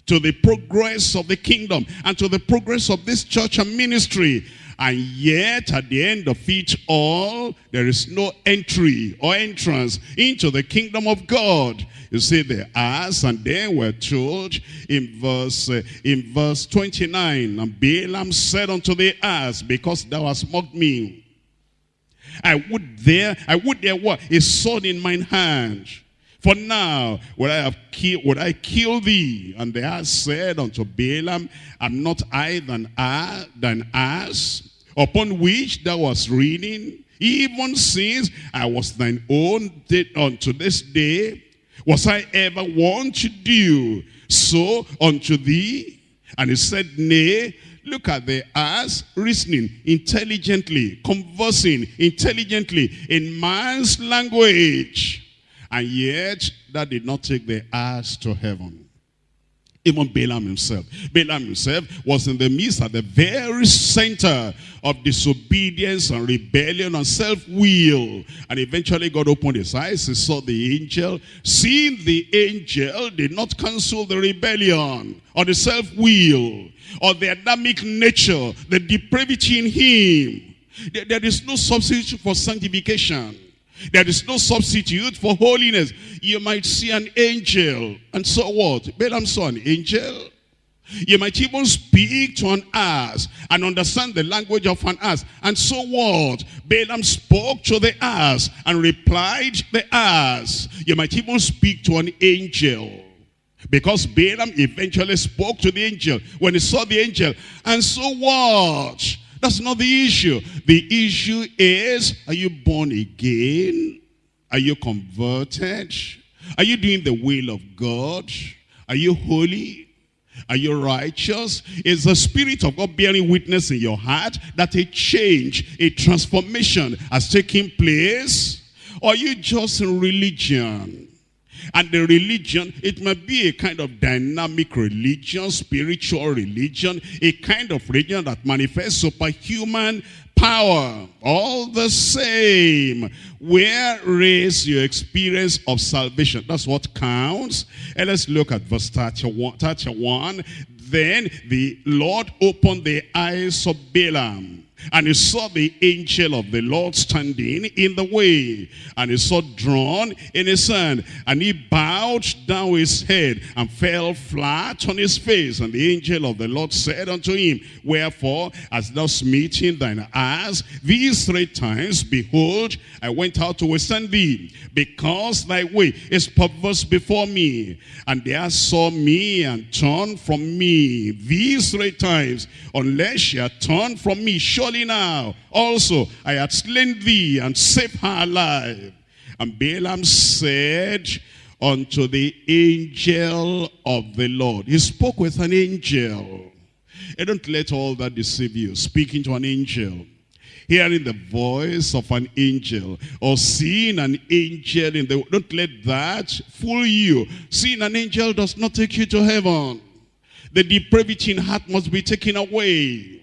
to the progress of the kingdom and to the progress of this church and ministry. And yet, at the end of it all, there is no entry or entrance into the kingdom of God. You see the ass, and then we're told in verse uh, in verse 29, and Balaam said unto the ass, because thou hast mocked me, I would there, I would there what? A sword in mine hand. For now would I have killed, would I kill thee? And the ass said unto Balaam, Am not I than, I, than ass, upon which thou wast reading? Even since I was thine own unto this day, was I ever one to do so unto thee? And he said, Nay, Look at the ass reasoning intelligently, conversing intelligently in man's language. And yet, that did not take the ass to heaven. Even Balaam himself. Balaam himself was in the midst at the very center of disobedience and rebellion and self-will. And eventually God opened his eyes. He saw the angel. Seeing the angel did not cancel the rebellion or the self-will or the Adamic nature, the depravity in him. There is no substitute for sanctification. There is no substitute for holiness. You might see an angel. And so what? Balaam saw an angel. You might even speak to an ass and understand the language of an ass. And so what? Balaam spoke to the ass and replied the ass. You might even speak to an angel. Because Balaam eventually spoke to the angel when he saw the angel. And so what? That's not the issue. The issue is, are you born again? Are you converted? Are you doing the will of God? Are you holy? Are you righteous? Is the Spirit of God bearing witness in your heart that a change, a transformation has taken place? Or are you just in religion? And the religion, it might be a kind of dynamic religion, spiritual religion, a kind of religion that manifests superhuman power. All the same. Where is your experience of salvation? That's what counts. And let's look at verse 31. Then the Lord opened the eyes of Balaam And he saw the angel of the Lord standing in the way. And he saw drawn in his hand. And he bowed down his head and fell flat on his face. And the angel of the Lord said unto him, Wherefore hast thou smitten thine eyes these three times? Behold, I went out to withstand thee, because thy way is perverse before me. And they saw me and turned from me these three times. Unless ye turn from me, surely now also I had slain thee and saved her alive. And Balaam said unto the angel of the Lord. He spoke with an angel. And don't let all that deceive you. Speaking to an angel. Hearing the voice of an angel. Or seeing an angel in the... Don't let that fool you. Seeing an angel does not take you to heaven. The depravity in heart must be taken away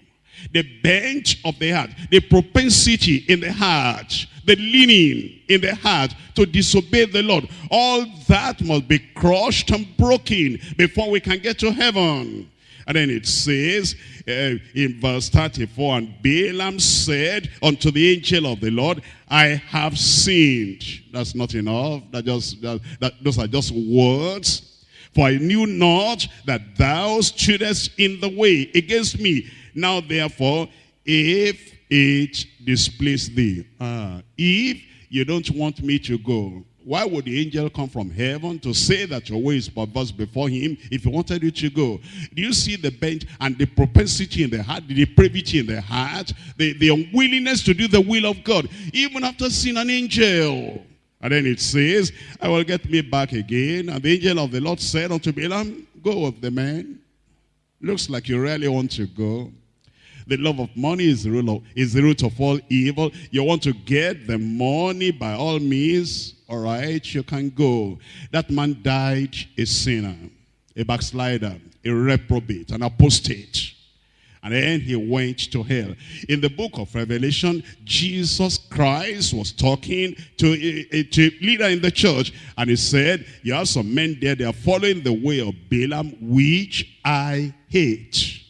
the bent of the heart, the propensity in the heart, the leaning in the heart to disobey the Lord. All that must be crushed and broken before we can get to heaven. And then it says uh, in verse 34, And Balaam said unto the angel of the Lord, I have sinned. That's not enough. That just, that, that, those are just words. For I knew not that thou stoodest in the way against me now therefore, if it displease thee, uh, if you don't want me to go, why would the angel come from heaven to say that your way is perverse before him if he wanted you to go? Do you see the bent and the propensity in the heart, the depravity in the heart, the, the unwillingness to do the will of God, even after seeing an angel? And then it says, I will get me back again. And the angel of the Lord said unto Balaam, go with the man. Looks like you really want to go. The love of money is the, root of, is the root of all evil. You want to get the money by all means, all right, you can go. That man died a sinner, a backslider, a reprobate, an apostate. And then he went to hell. In the book of Revelation, Jesus Christ was talking to a, to a leader in the church. And he said, you have some men there, they are following the way of Balaam, which I hate.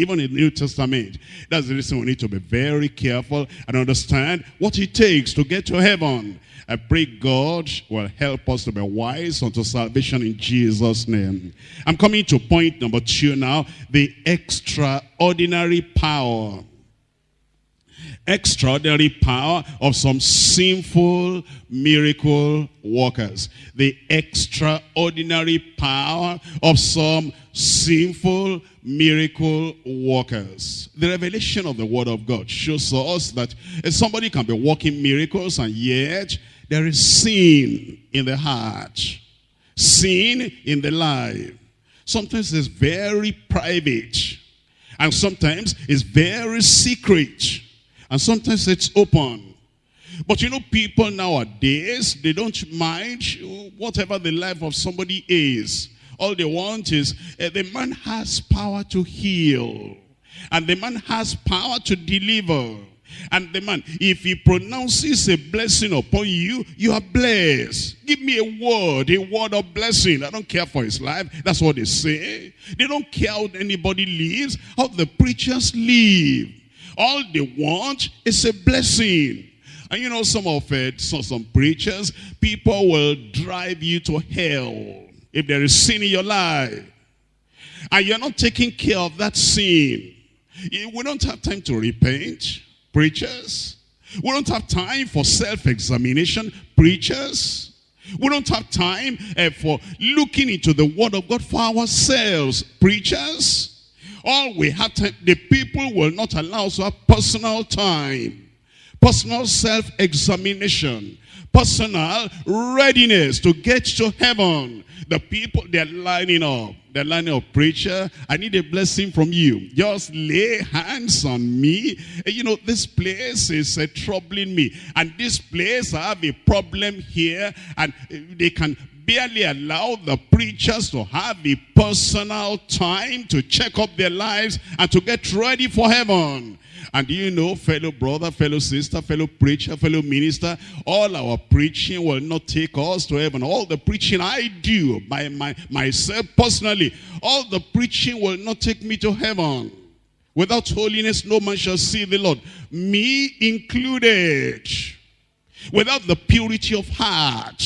Even in the New Testament. That's the reason we need to be very careful and understand what it takes to get to heaven. I pray God will help us to be wise unto salvation in Jesus' name. I'm coming to point number two now. The extraordinary power extraordinary power of some sinful miracle workers. The extraordinary power of some sinful miracle workers. The revelation of the word of God shows us that somebody can be working miracles and yet there is sin in the heart. Sin in the life. Sometimes it's very private. And sometimes it's very secret. And sometimes it's open. But you know, people nowadays, they don't mind whatever the life of somebody is. All they want is, uh, the man has power to heal. And the man has power to deliver. And the man, if he pronounces a blessing upon you, you are blessed. Give me a word, a word of blessing. I don't care for his life. That's what they say. They don't care how anybody lives, how the preachers live. All they want is a blessing. And you know, some of it, some, some preachers, people will drive you to hell if there is sin in your life. And you're not taking care of that sin. We don't have time to repent, preachers. We don't have time for self-examination, preachers. We don't have time uh, for looking into the word of God for ourselves, preachers. All we have time, the people will not allow us to have personal time. Personal self-examination. Personal readiness to get to heaven. The people, they're lining up. They're lining up, preacher, I need a blessing from you. Just lay hands on me. You know, this place is uh, troubling me. And this place, I have a problem here. And they can barely allow the preachers to have a personal time to check up their lives and to get ready for heaven. And do you know, fellow brother, fellow sister, fellow preacher, fellow minister, all our preaching will not take us to heaven. All the preaching I do by my, myself personally, all the preaching will not take me to heaven. Without holiness, no man shall see the Lord. Me included. Without the purity of heart,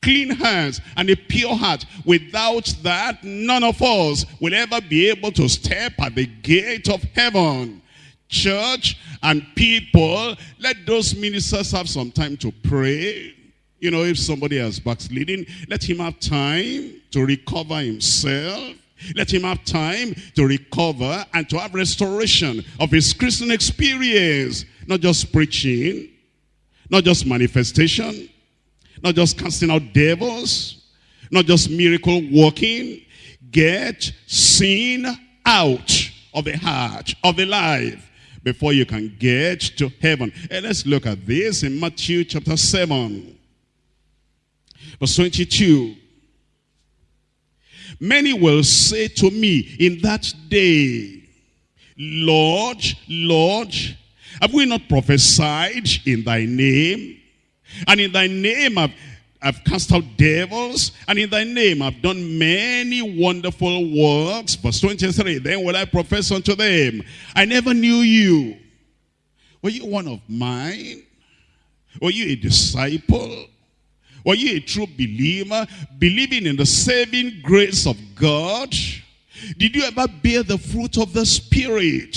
clean hands and a pure heart. Without that, none of us will ever be able to step at the gate of heaven. Church and people, let those ministers have some time to pray. You know, if somebody has backsliding, let him have time to recover himself. Let him have time to recover and to have restoration of his Christian experience. Not just preaching, not just manifestation, not just casting out devils, not just miracle working. Get sin out of the heart, of the life, before you can get to heaven. And let's look at this in Matthew chapter 7, verse 22. Many will say to me in that day, Lord, Lord, have we not prophesied in thy name? And in thy name I've, I've cast out devils, and in thy name I've done many wonderful works. Verse 23, then will I profess unto them, I never knew you. Were you one of mine? Were you a disciple? Were you a true believer, believing in the saving grace of God? Did you ever bear the fruit of the Spirit?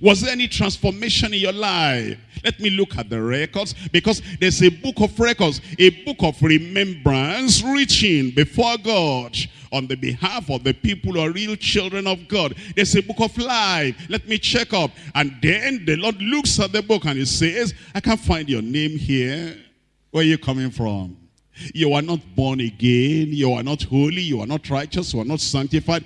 Was there any transformation in your life? Let me look at the records because there's a book of records, a book of remembrance reaching before God on the behalf of the people who are real children of God. There's a book of life. Let me check up. And then the Lord looks at the book and he says, I can't find your name here. Where are you coming from? You are not born again. You are not holy. You are not righteous. You are not sanctified.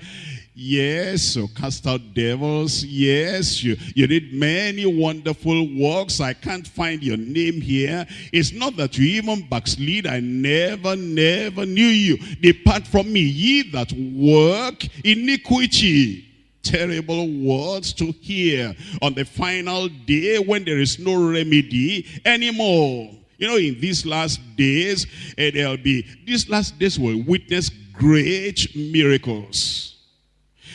Yes, you cast out devils. Yes, you, you did many wonderful works. I can't find your name here. It's not that you even backslid. I never, never knew you. Depart from me, ye that work iniquity terrible words to hear on the final day when there is no remedy anymore. You know, in these last days, uh, there'll be, these last days will witness great miracles.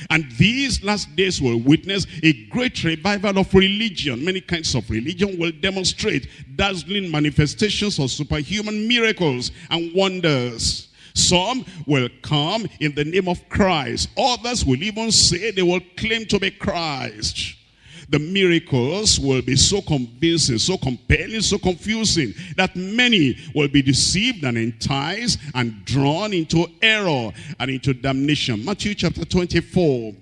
And these last days will witness a great revival of religion. Many kinds of religion will demonstrate dazzling manifestations of superhuman miracles and wonders. Some will come in the name of Christ. Others will even say they will claim to be Christ the miracles will be so convincing, so compelling, so confusing that many will be deceived and enticed and drawn into error and into damnation. Matthew chapter 24.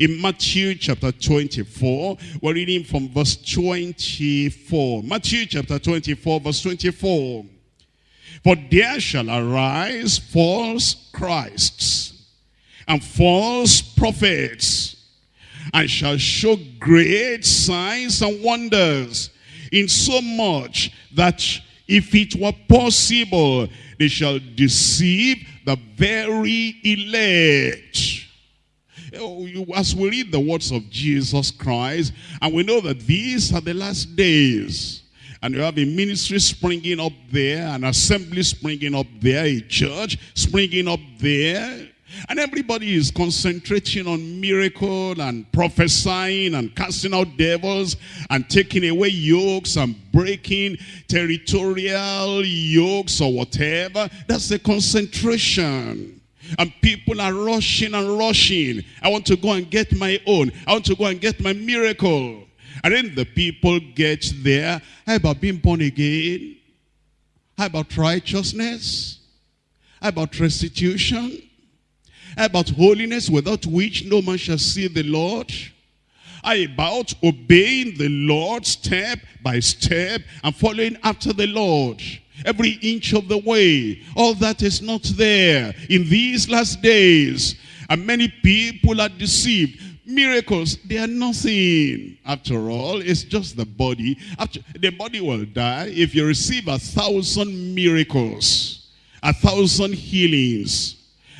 In Matthew chapter 24, we're reading from verse 24. Matthew chapter 24, verse 24. For there shall arise false Christs and false prophets and shall show great signs and wonders, in so much that if it were possible, they shall deceive the very elect. Oh, as we read the words of Jesus Christ, and we know that these are the last days, and you have a ministry springing up there, an assembly springing up there, a church springing up there, and everybody is concentrating on miracle and prophesying and casting out devils and taking away yokes and breaking territorial yokes or whatever. That's the concentration. And people are rushing and rushing. I want to go and get my own. I want to go and get my miracle. And then the people get there. How about being born again? How about righteousness? How about restitution? About holiness without which no man shall see the Lord. About obeying the Lord step by step and following after the Lord every inch of the way. All that is not there in these last days. And many people are deceived. Miracles, they are nothing. After all, it's just the body. After, the body will die if you receive a thousand miracles, a thousand healings,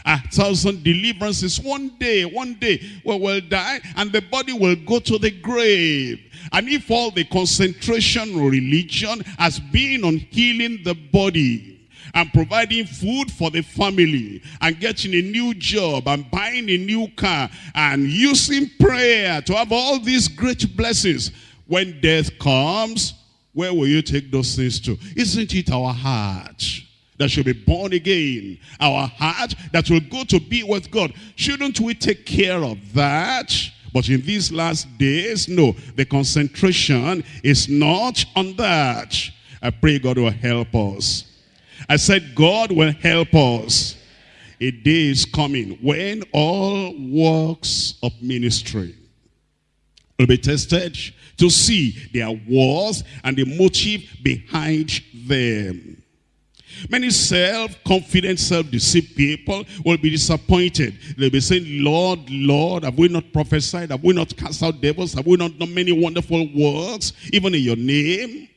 a thousand deliverances. One day, one day, we will die and the body will go to the grave. And if all the concentration religion has been on healing the body, and providing food for the family and getting a new job and buying a new car and using prayer to have all these great blessings. When death comes, where will you take those things to? Isn't it our heart that should be born again? Our heart that will go to be with God. Shouldn't we take care of that? But in these last days, no, the concentration is not on that. I pray God will help us. I said God will help us. A day is coming when all works of ministry will be tested to see their worth and the motive behind them. Many self-confident, self-deceived people will be disappointed. They'll be saying, Lord, Lord, have we not prophesied? Have we not cast out devils? Have we not done many wonderful works, even in your name?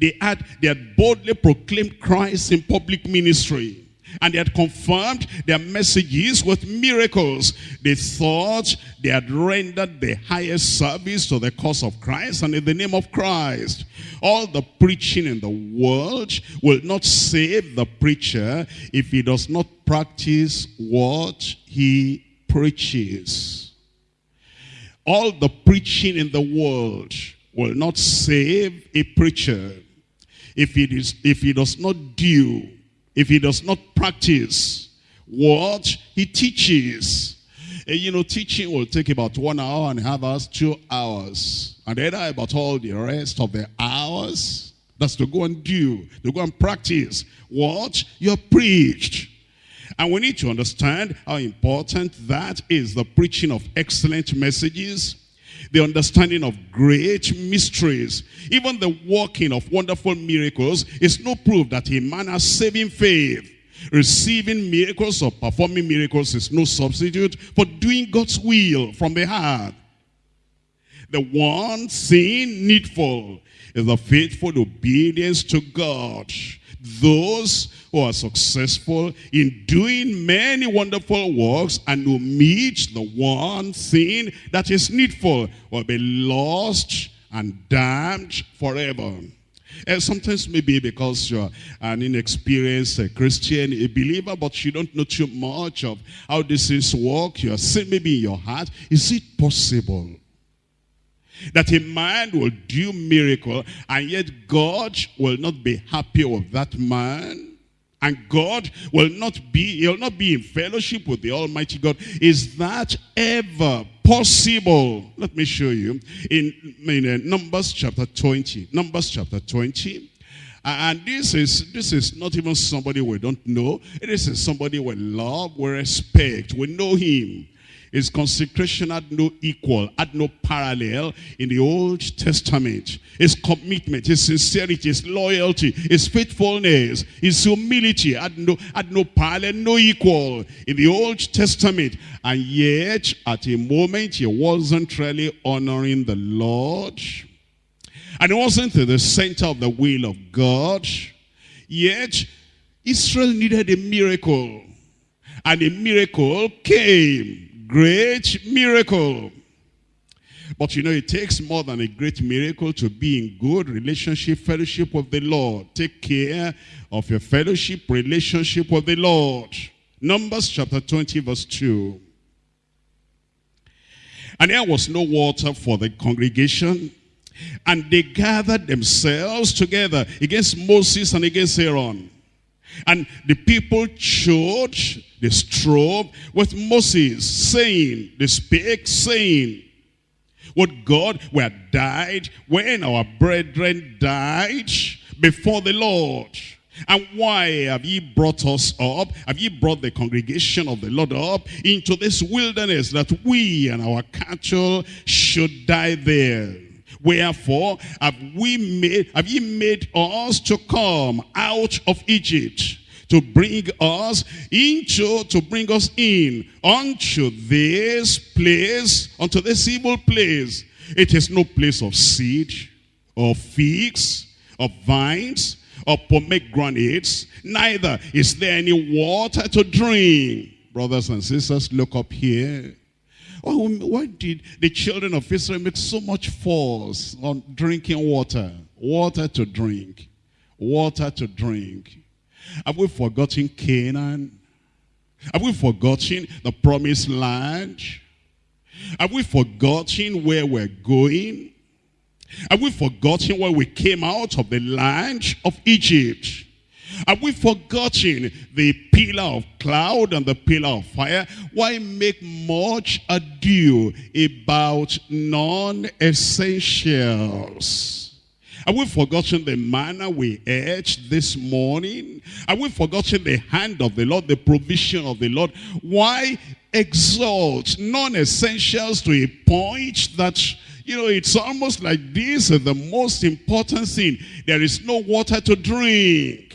They had, they had boldly proclaimed Christ in public ministry. And they had confirmed their messages with miracles. They thought they had rendered the highest service to the cause of Christ and in the name of Christ. All the preaching in the world will not save the preacher if he does not practice what he preaches. All the preaching in the world will not save a preacher if he, is, if he does not do if he does not practice what he teaches. And, you know, teaching will take about one hour and a half hours, two hours. And then I about all the rest of the hours, that's to go and do, to go and practice what you have preached. And we need to understand how important that is, the preaching of excellent messages, the understanding of great mysteries, even the working of wonderful miracles is no proof that a man has saving faith. Receiving miracles or performing miracles is no substitute for doing God's will from the heart. The one thing needful is the faithful obedience to God those who are successful in doing many wonderful works and who meet the one thing that is needful will be lost and damned forever. And sometimes maybe because you're an inexperienced eh, Christian, a believer, but you don't know too much of how this is work. You're saying maybe in your heart, is it possible that a man will do miracle and yet God will not be happy with that man. And God will not be, he'll not be in fellowship with the Almighty God. Is that ever possible? Let me show you. In, in uh, Numbers chapter 20. Numbers chapter 20. And this is this is not even somebody we don't know. It is somebody we love, we respect, we know him. His consecration had no equal, had no parallel in the Old Testament. His commitment, his sincerity, his loyalty, his faithfulness, his humility had no, had no parallel, no equal in the Old Testament. And yet, at a moment, he wasn't really honoring the Lord. And he wasn't in the center of the will of God. Yet, Israel needed a miracle. And a miracle came great miracle. But you know, it takes more than a great miracle to be in good relationship, fellowship with the Lord. Take care of your fellowship, relationship with the Lord. Numbers chapter 20 verse 2. And there was no water for the congregation. And they gathered themselves together against Moses and against Aaron. And the people showed, they strove with Moses, saying, they spake, saying, Would God we had died when our brethren died before the Lord. And why have ye brought us up? Have ye brought the congregation of the Lord up into this wilderness that we and our cattle should die there? Wherefore have we made, have ye made us to come out of Egypt to bring us into, to bring us in unto this place, unto this evil place. It is no place of seed, of figs, of vines, of pomegranates, neither is there any water to drink. Brothers and sisters, look up here. Oh, why did the children of Israel make so much force on drinking water? Water to drink. Water to drink. Have we forgotten Canaan? Have we forgotten the promised land? Have we forgotten where we're going? Have we forgotten where we came out of the land of Egypt? Have we forgotten the pillar of cloud and the pillar of fire? Why make much ado about non-essentials? Have we forgotten the manna we ate this morning? Have we forgotten the hand of the Lord, the provision of the Lord? Why exalt non-essentials to a point that you know, it's almost like this is the most important thing. There is no water to drink.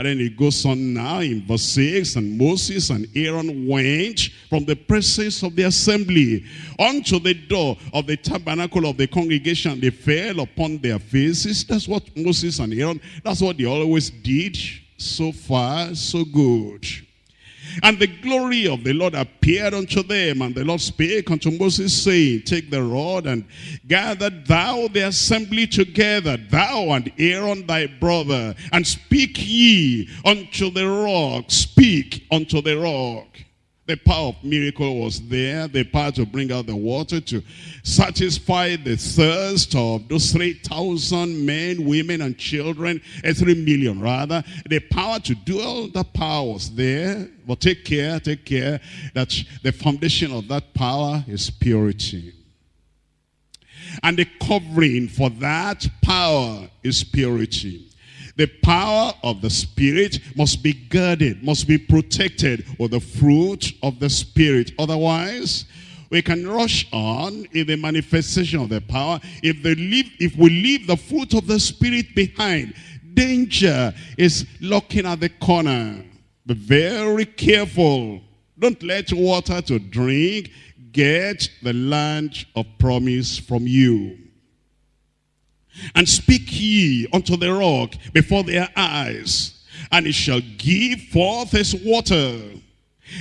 And then it goes on now in verse 6, and Moses and Aaron went from the presence of the assembly unto the door of the tabernacle of the congregation. They fell upon their faces. That's what Moses and Aaron, that's what they always did. So far, so good. And the glory of the Lord appeared unto them. And the Lord spake unto Moses, saying, Take the rod and gather thou the assembly together, thou and Aaron thy brother, and speak ye unto the rock. Speak unto the rock. The power of miracle was there. The power to bring out the water to satisfy the thirst of those 3,000 men, women, and children. Uh, 3 million rather. The power to do all the power was there. But take care, take care that the foundation of that power is purity. And the covering for that power is purity. The power of the Spirit must be guarded, must be protected with the fruit of the Spirit. Otherwise, we can rush on in the manifestation of the power. If, they leave, if we leave the fruit of the Spirit behind, danger is looking at the corner. Be very careful. Don't let water to drink get the land of promise from you. And speak ye unto the rock before their eyes, and it shall give forth its water.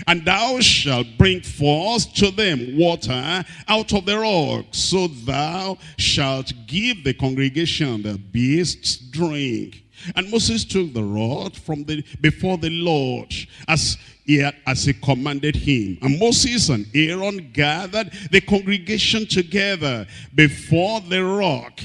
And thou shalt bring forth to them water out of the rock, so thou shalt give the congregation the beasts drink. And Moses took the rod from the before the Lord as he, as he commanded him. And Moses and Aaron gathered the congregation together before the rock.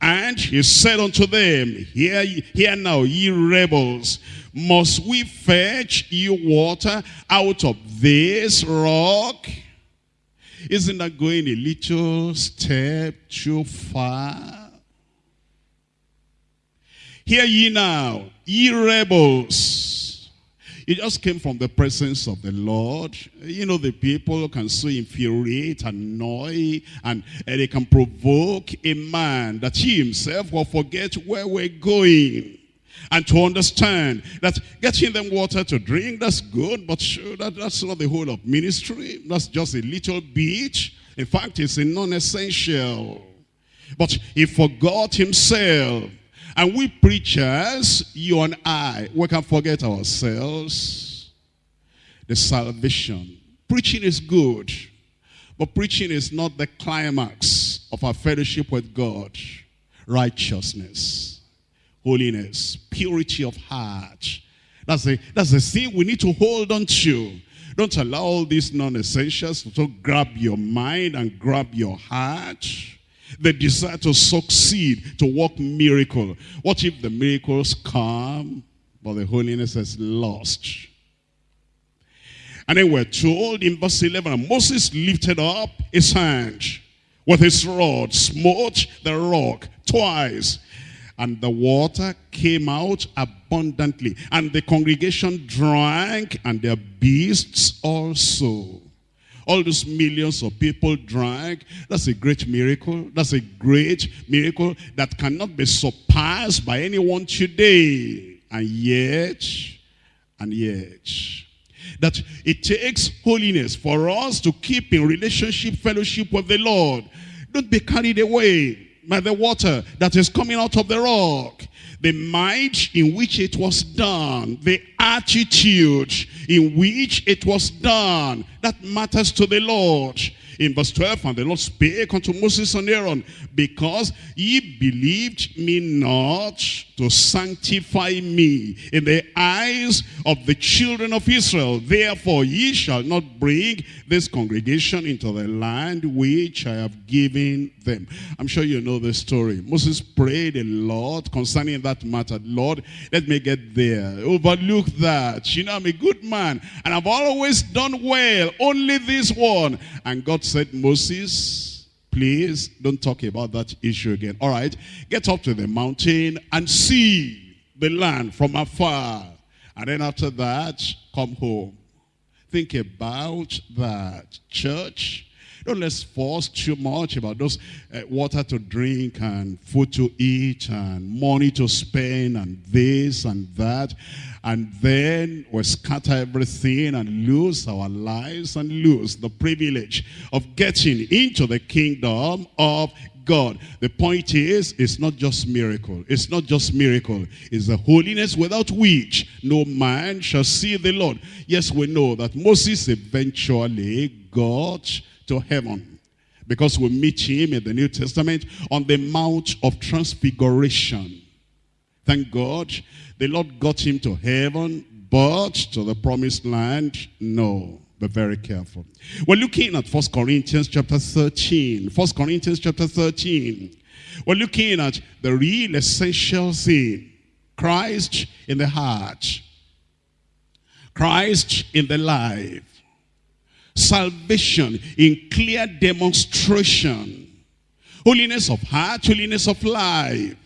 And he said unto them, Hear, hear now, ye rebels, must we fetch you water out of this rock? Isn't that going a little step too far? Hear ye now, ye rebels, it just came from the presence of the Lord. You know, the people can so infuriate, annoy, and, they can provoke a man that he himself will forget where we're going. And to understand that getting them water to drink, that's good, but sure, that, that's not the whole of ministry. That's just a little bit. In fact, it's a non-essential. But he forgot himself and we preachers, you and I, we can forget ourselves. The salvation. Preaching is good. But preaching is not the climax of our fellowship with God. Righteousness, holiness, purity of heart. That's the, that's the thing we need to hold on to. Don't allow all these non-essentials to grab your mind and grab your heart the desire to succeed, to work miracle. What if the miracles come, but the holiness is lost? And then we're told in verse 11, Moses lifted up his hand with his rod, smote the rock twice, and the water came out abundantly. And the congregation drank, and their beasts also. All those millions of people drank. That's a great miracle. That's a great miracle that cannot be surpassed by anyone today. And yet, and yet, that it takes holiness for us to keep in relationship, fellowship with the Lord. Don't be carried away by the water that is coming out of the rock the might in which it was done, the attitude in which it was done, that matters to the Lord. In verse 12, and the Lord spake unto Moses and Aaron, because ye believed me not to sanctify me in the eyes of the children of Israel. Therefore ye shall not bring this congregation into the land which I have given them. I'm sure you know the story. Moses prayed a lot concerning that matter. Lord, let me get there. Overlook that. You know, I'm a good man and I've always done well. Only this one. And God said, Moses, please don't talk about that issue again. All right, get up to the mountain and see the land from afar. And then after that, come home. Think about that. Church, don't let's force too much about those uh, water to drink and food to eat and money to spend and this and that. And then we scatter everything and lose our lives and lose the privilege of getting into the kingdom of God. The point is, it's not just miracle. It's not just miracle. It's the holiness without which no man shall see the Lord. Yes, we know that Moses eventually got to heaven. Because we meet him in the New Testament on the Mount of Transfiguration. Thank God. The Lord got him to heaven, but to the promised land, no. Be very careful. We're looking at First Corinthians chapter 13. First Corinthians chapter 13. We're looking at the real essential thing. Christ in the heart. Christ in the life salvation in clear demonstration. Holiness of heart, holiness of life.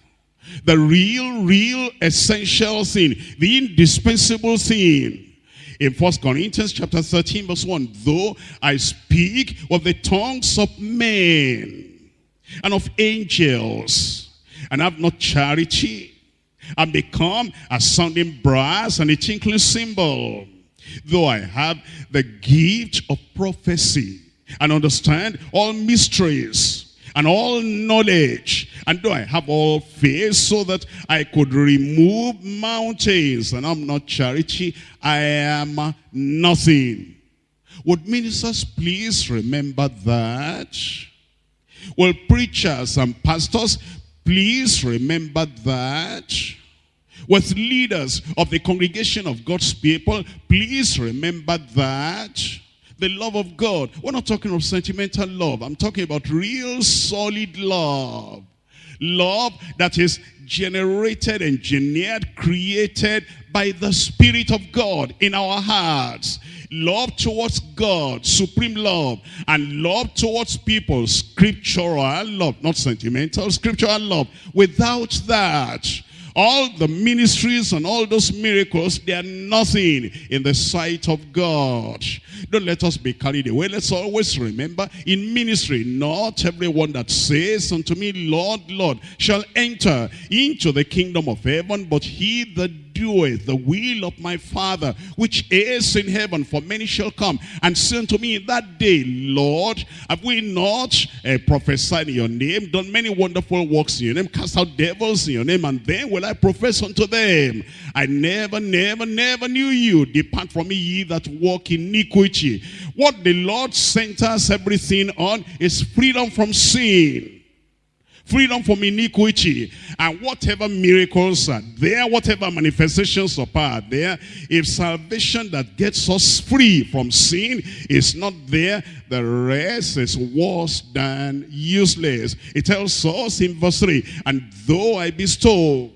The real, real essential sin. the indispensable sin. In First Corinthians chapter 13 verse 1, though I speak with the tongues of men and of angels and have not charity, and become a sounding brass and a tinkling cymbal. Though I have the gift of prophecy and understand all mysteries and all knowledge, and do I have all faith so that I could remove mountains, and I'm not charity, I am nothing. Would ministers please remember that? Will preachers and pastors please remember that? with leaders of the congregation of God's people, please remember that the love of God. We're not talking of sentimental love. I'm talking about real solid love. Love that is generated, engineered, created by the Spirit of God in our hearts. Love towards God, supreme love, and love towards people, scriptural love, not sentimental, scriptural love. Without that, all the ministries and all those miracles, they are nothing in the sight of God. Don't let us be carried away. Let's always remember in ministry, not everyone that says unto me, Lord, Lord, shall enter into the kingdom of heaven, but he that doeth the will of my Father, which is in heaven, for many shall come and say unto me in that day, Lord, have we not uh, prophesied in your name, done many wonderful works in your name, cast out devils in your name, and then will I profess unto them, I never, never, never knew you. Depart from me, ye that walk in iniquity. What the Lord centers everything on is freedom from sin freedom from iniquity, and whatever miracles are there, whatever manifestations of power are there, if salvation that gets us free from sin is not there, the rest is worse than useless. It tells us in verse 3, and though I bestow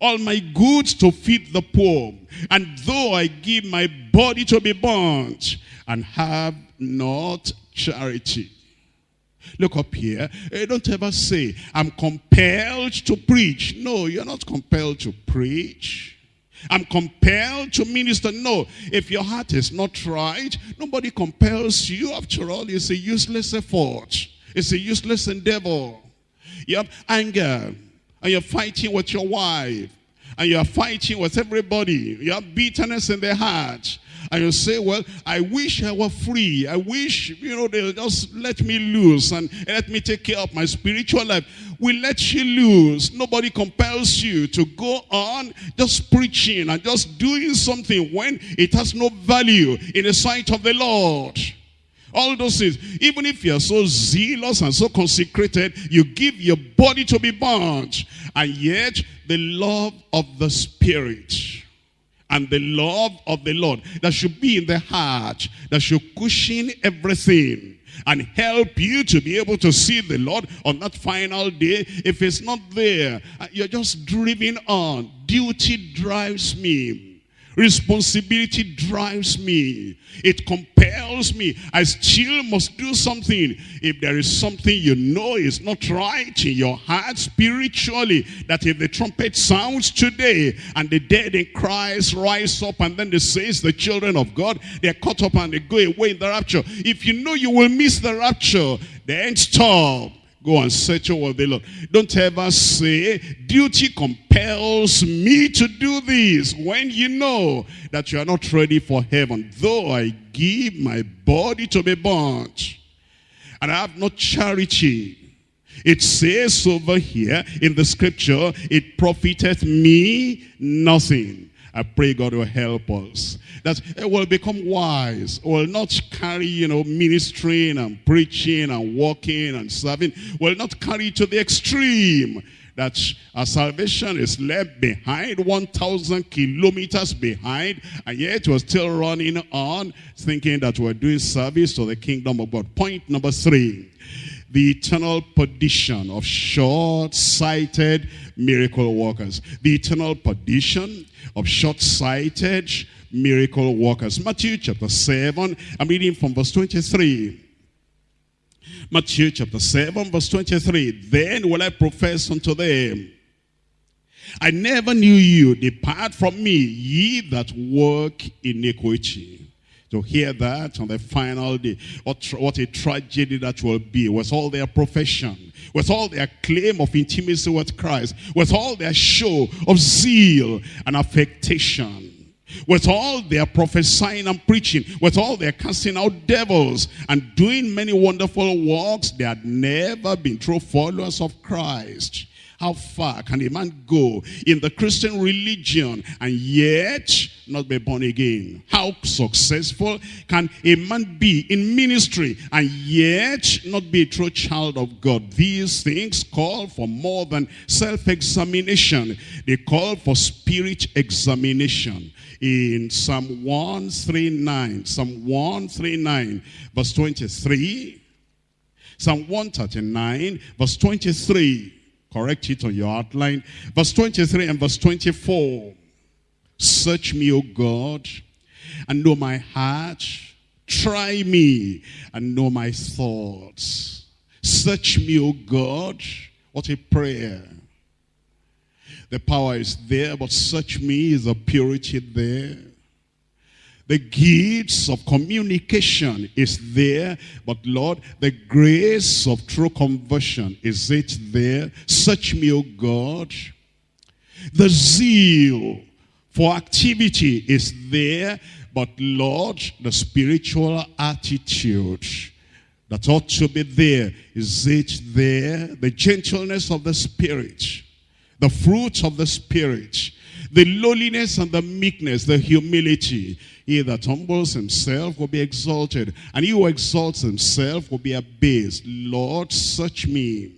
all my goods to feed the poor, and though I give my body to be burnt, and have not charity, Look up here. Uh, don't ever say, I'm compelled to preach. No, you're not compelled to preach. I'm compelled to minister. No, if your heart is not right, nobody compels you. After all, it's a useless effort. It's a useless endeavor. You have anger, and you're fighting with your wife, and you're fighting with everybody. You have bitterness in the heart and you say, well, I wish I were free. I wish, you know, they'll just let me loose and let me take care of my spiritual life. We let you loose. Nobody compels you to go on just preaching and just doing something when it has no value in the sight of the Lord. All those things. Even if you're so zealous and so consecrated, you give your body to be burnt. And yet, the love of the Spirit and the love of the Lord that should be in the heart, that should cushion everything and help you to be able to see the Lord on that final day. If it's not there, uh, you're just driven on. Duty drives me. Responsibility drives me. It compels me. I still must do something. If there is something you know is not right in your heart spiritually, that if the trumpet sounds today and the dead in Christ rise up and then they says the children of God, they're caught up and they go away in the rapture. If you know you will miss the rapture, then stop. Go and settle with oh, the Lord. Don't ever say, duty compels me to do this when you know that you are not ready for heaven. Though I give my body to be burnt and I have no charity. It says over here in the scripture, it profiteth me nothing. I pray God will help us. That it will become wise. Will not carry, you know, ministering and preaching and walking and serving. Will not carry to the extreme. That our salvation is left behind, 1,000 kilometers behind, and yet we're still running on, thinking that we're doing service to the kingdom of God. Point number three the eternal perdition of short-sighted miracle workers. The eternal perdition of short-sighted miracle workers. Matthew chapter 7, I'm reading from verse 23. Matthew chapter 7, verse 23. Then will I profess unto them, I never knew you. Depart from me, ye that work iniquity. To hear that on the final day, what, what a tragedy that will be with all their profession, with all their claim of intimacy with Christ, with all their show of zeal and affectation with all their prophesying and preaching, with all their casting out devils and doing many wonderful works, they had never been true followers of Christ. How far can a man go in the Christian religion and yet not be born again? How successful can a man be in ministry and yet not be a true child of God? These things call for more than self-examination. They call for spirit examination. In Psalm 139, Psalm 139, verse 23, Psalm 139, verse 23, Correct it on your outline. Verse 23 and verse 24. Search me, O God, and know my heart. Try me and know my thoughts. Search me, O God. What a prayer. The power is there, but search me is the purity there. The gifts of communication is there, but Lord, the grace of true conversion, is it there? Search me, O God. The zeal for activity is there, but Lord, the spiritual attitude that ought to be there, is it there? The gentleness of the Spirit, the fruit of the Spirit, the lowliness and the meekness, the humility. He that humbles himself will be exalted, and he who exalts himself will be abased. Lord, search me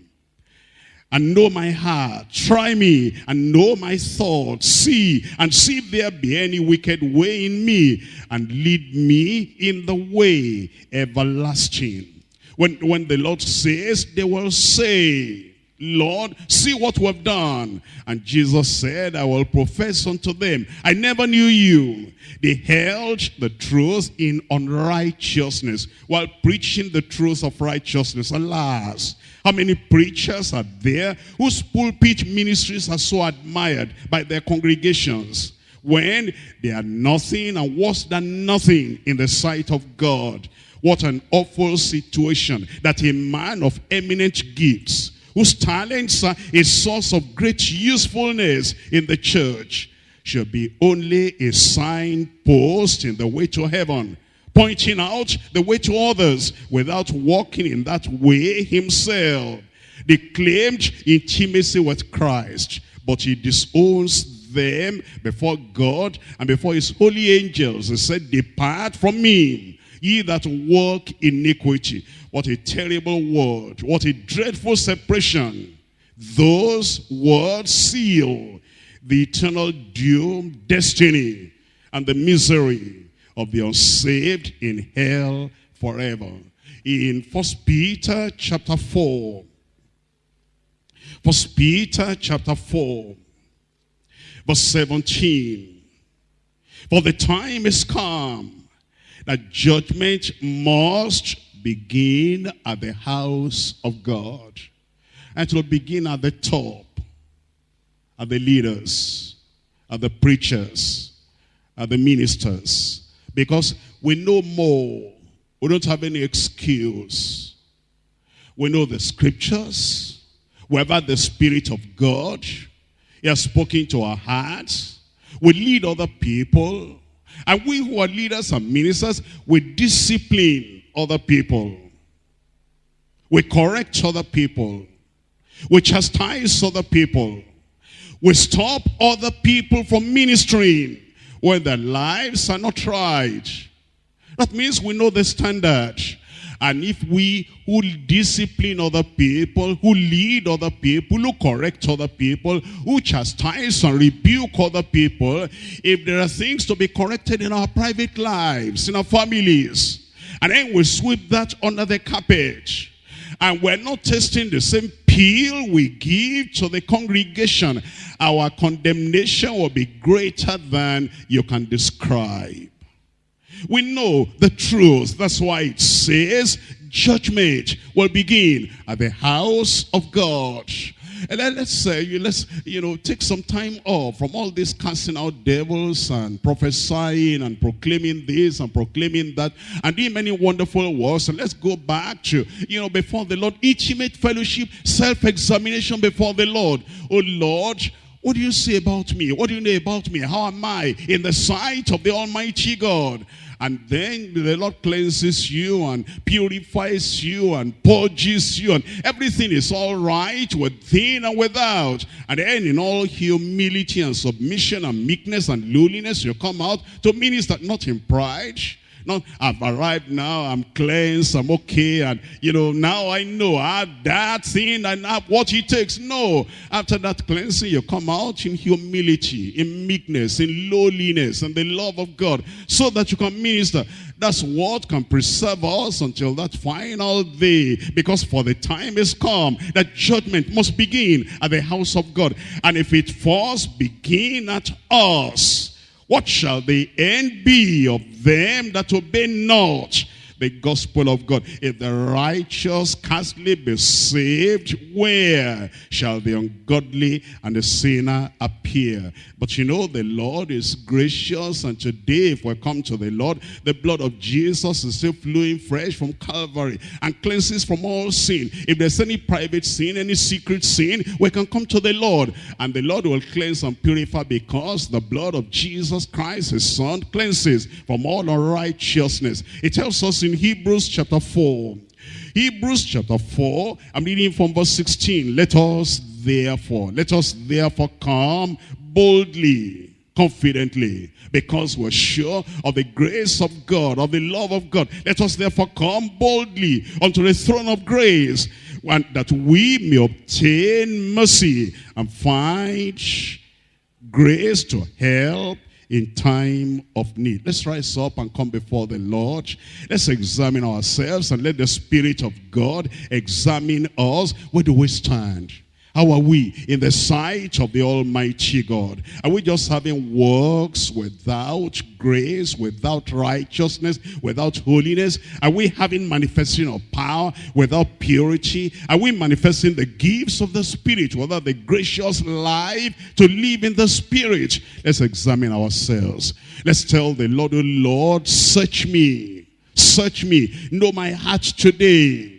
and know my heart. Try me and know my thoughts. See and see if there be any wicked way in me and lead me in the way everlasting. When, when the Lord says, they will say, Lord, see what we've done. And Jesus said, I will profess unto them, I never knew you. They held the truth in unrighteousness while preaching the truth of righteousness. Alas, how many preachers are there whose pulpit ministries are so admired by their congregations when they are nothing and worse than nothing in the sight of God. What an awful situation that a man of eminent gifts whose talents are a source of great usefulness in the church shall be only a signpost in the way to heaven, pointing out the way to others without walking in that way himself. They claimed intimacy with Christ, but he disowns them before God and before his holy angels. He said, depart from me, ye that work iniquity. What a terrible word. What a dreadful separation. Those words seal the eternal doom, destiny, and the misery of the unsaved in hell forever. In First Peter chapter 4, First Peter chapter 4, verse 17. For the time is come that judgment must begin at the house of God. And it will begin at the top, at the leaders, at the preachers, at the ministers. Because we know more. We don't have any excuse. We know the scriptures. We have had the Spirit of God. He has spoken to our hearts. We lead other people. And we who are leaders and ministers, we discipline other people. We correct other people. We chastise other people. We stop other people from ministering when their lives are not right. That means we know the standard. And if we who discipline other people, who lead other people, who correct other people, who chastise and rebuke other people, if there are things to be corrected in our private lives, in our families, and then we sweep that under the carpet, and we're not tasting the same appeal we give to the congregation, our condemnation will be greater than you can describe. We know the truth. That's why it says judgment will begin at the house of God. And then let's say, let's, you know, take some time off from all this casting out devils and prophesying and proclaiming this and proclaiming that and doing many wonderful works. And let's go back to, you know, before the Lord, intimate fellowship, self-examination before the Lord. Oh Lord, what do you say about me? What do you know about me? How am I in the sight of the Almighty God? And then the Lord cleanses you and purifies you and purges you and everything is all right within and without. And then in all humility and submission and meekness and lowliness you come out to minister not in pride not, I've arrived now, I'm cleansed, I'm okay, and you know, now I know I have that thing and I have what it takes. No. After that cleansing, you come out in humility, in meekness, in lowliness, and the love of God, so that you can minister. That's what can preserve us until that final day. Because for the time is come that judgment must begin at the house of God. And if it first begin at us, what shall the end be of them that obey not the gospel of God. If the righteous scarcely be saved, where shall the ungodly and the sinner appear? But you know, the Lord is gracious, and today, if we come to the Lord, the blood of Jesus is still flowing fresh from Calvary and cleanses from all sin. If there's any private sin, any secret sin, we can come to the Lord, and the Lord will cleanse and purify because the blood of Jesus Christ, his son, cleanses from all unrighteousness. It tells us in Hebrews chapter 4. Hebrews chapter 4, I'm reading from verse 16. Let us therefore, let us therefore come boldly, confidently, because we're sure of the grace of God, of the love of God. Let us therefore come boldly unto the throne of grace, and that we may obtain mercy and find grace to help in time of need. Let's rise up and come before the Lord. Let's examine ourselves and let the Spirit of God examine us. Where do we stand? How are we in the sight of the Almighty God? Are we just having works without grace, without righteousness, without holiness? Are we having manifesting of power without purity? Are we manifesting the gifts of the Spirit without the gracious life to live in the Spirit? Let's examine ourselves. Let's tell the Lord, oh Lord, search me. Search me. Know my heart today.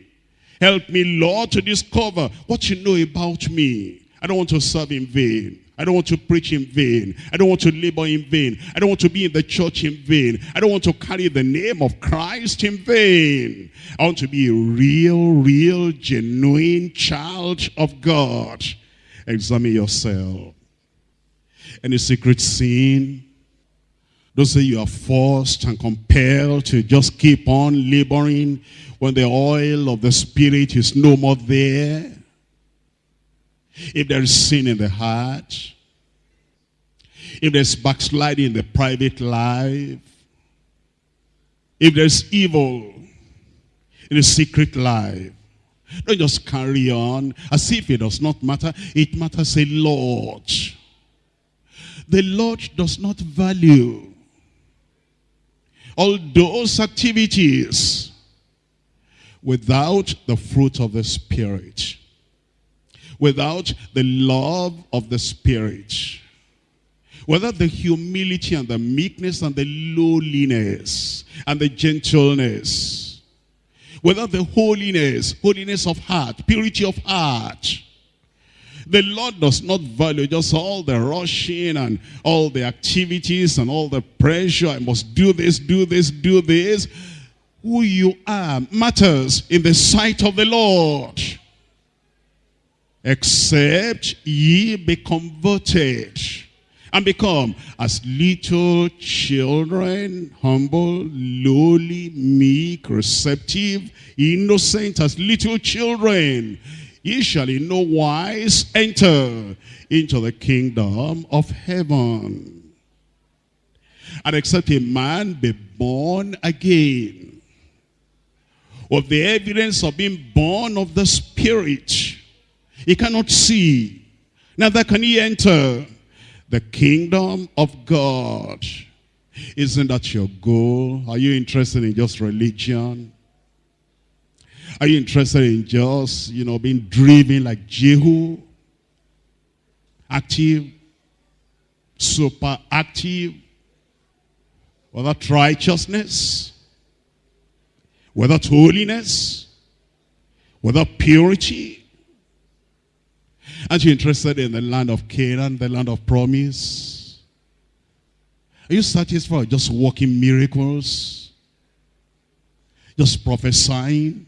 Help me, Lord, to discover what you know about me. I don't want to serve in vain. I don't want to preach in vain. I don't want to labor in vain. I don't want to be in the church in vain. I don't want to carry the name of Christ in vain. I want to be a real, real, genuine child of God. Examine yourself. Any secret sin? Don't say you are forced and compelled to just keep on laboring when the oil of the Spirit is no more there. If there is sin in the heart, if there's backsliding in the private life, if there's evil in the secret life, don't just carry on as if it does not matter. It matters a lot. The Lord does not value all those activities without the fruit of the Spirit, without the love of the Spirit, without the humility and the meekness and the lowliness and the gentleness, without the holiness, holiness of heart, purity of heart, the Lord does not value just all the rushing and all the activities and all the pressure. I must do this, do this, do this. Who you are matters in the sight of the Lord. Except ye be converted and become as little children, humble, lowly, meek, receptive, innocent as little children ye shall in no wise enter into the kingdom of heaven. And except a man be born again, of the evidence of being born of the Spirit, he cannot see, neither can he enter the kingdom of God. Isn't that your goal? Are you interested in just religion? Are you interested in just, you know, being driven like Jehu? Active, super active, or that righteousness, without holiness, without purity? Aren't you interested in the land of Canaan, the land of promise? Are you satisfied just working miracles? Just prophesying?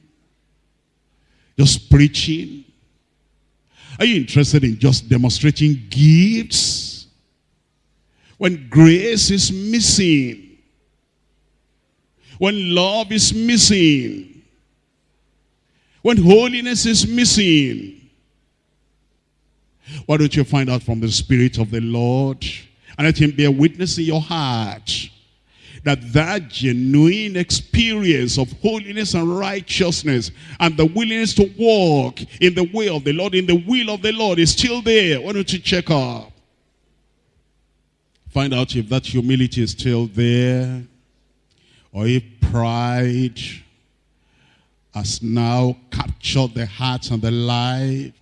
Just preaching? Are you interested in just demonstrating gifts? When grace is missing, when love is missing, when holiness is missing, why don't you find out from the Spirit of the Lord and let him bear witness in your heart that that genuine experience of holiness and righteousness and the willingness to walk in the way of the Lord, in the will of the Lord is still there. Why don't you check up? Find out if that humility is still there or if pride has now captured the heart and the life.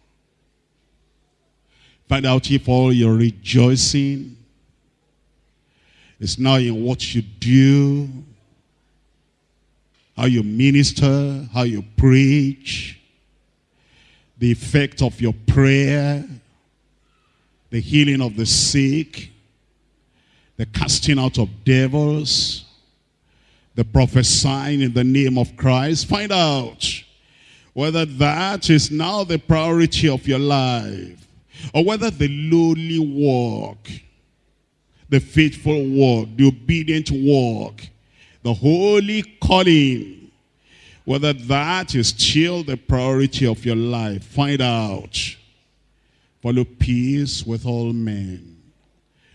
Find out if all your rejoicing is now in what you do, how you minister, how you preach, the effect of your prayer, the healing of the sick, the casting out of devils, the prophesying in the name of Christ. Find out whether that is now the priority of your life or whether the lowly walk the faithful walk, the obedient walk, the holy calling, whether that is still the priority of your life, find out. Follow peace with all men,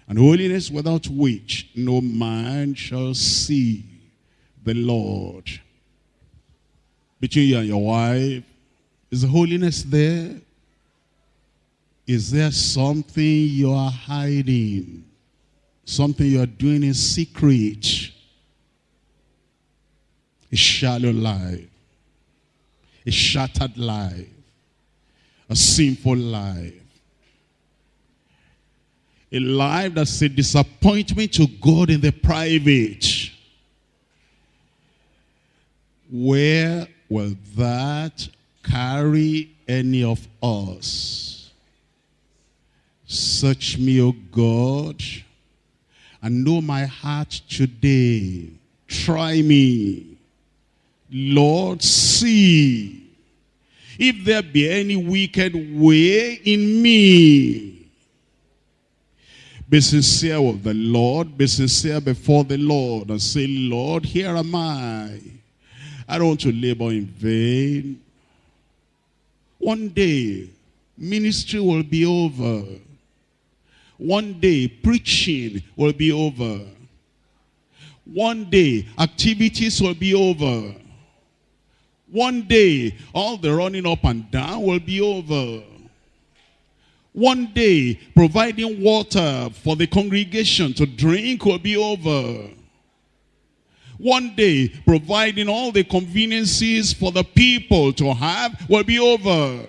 and holiness without which no man shall see the Lord. Between you and your wife, is holiness there? Is there something you are hiding? Something you are doing in secret. A shallow life. A shattered life. A sinful life. A life that's a disappointment to God in the private. Where will that carry any of us? Search me, O God and know my heart today. Try me. Lord, see if there be any wicked way in me. Be sincere with the Lord. Be sincere before the Lord and say, Lord, here am I. I don't want to labor in vain. One day, ministry will be over. One day, preaching will be over. One day, activities will be over. One day, all the running up and down will be over. One day, providing water for the congregation to drink will be over. One day, providing all the conveniences for the people to have will be over.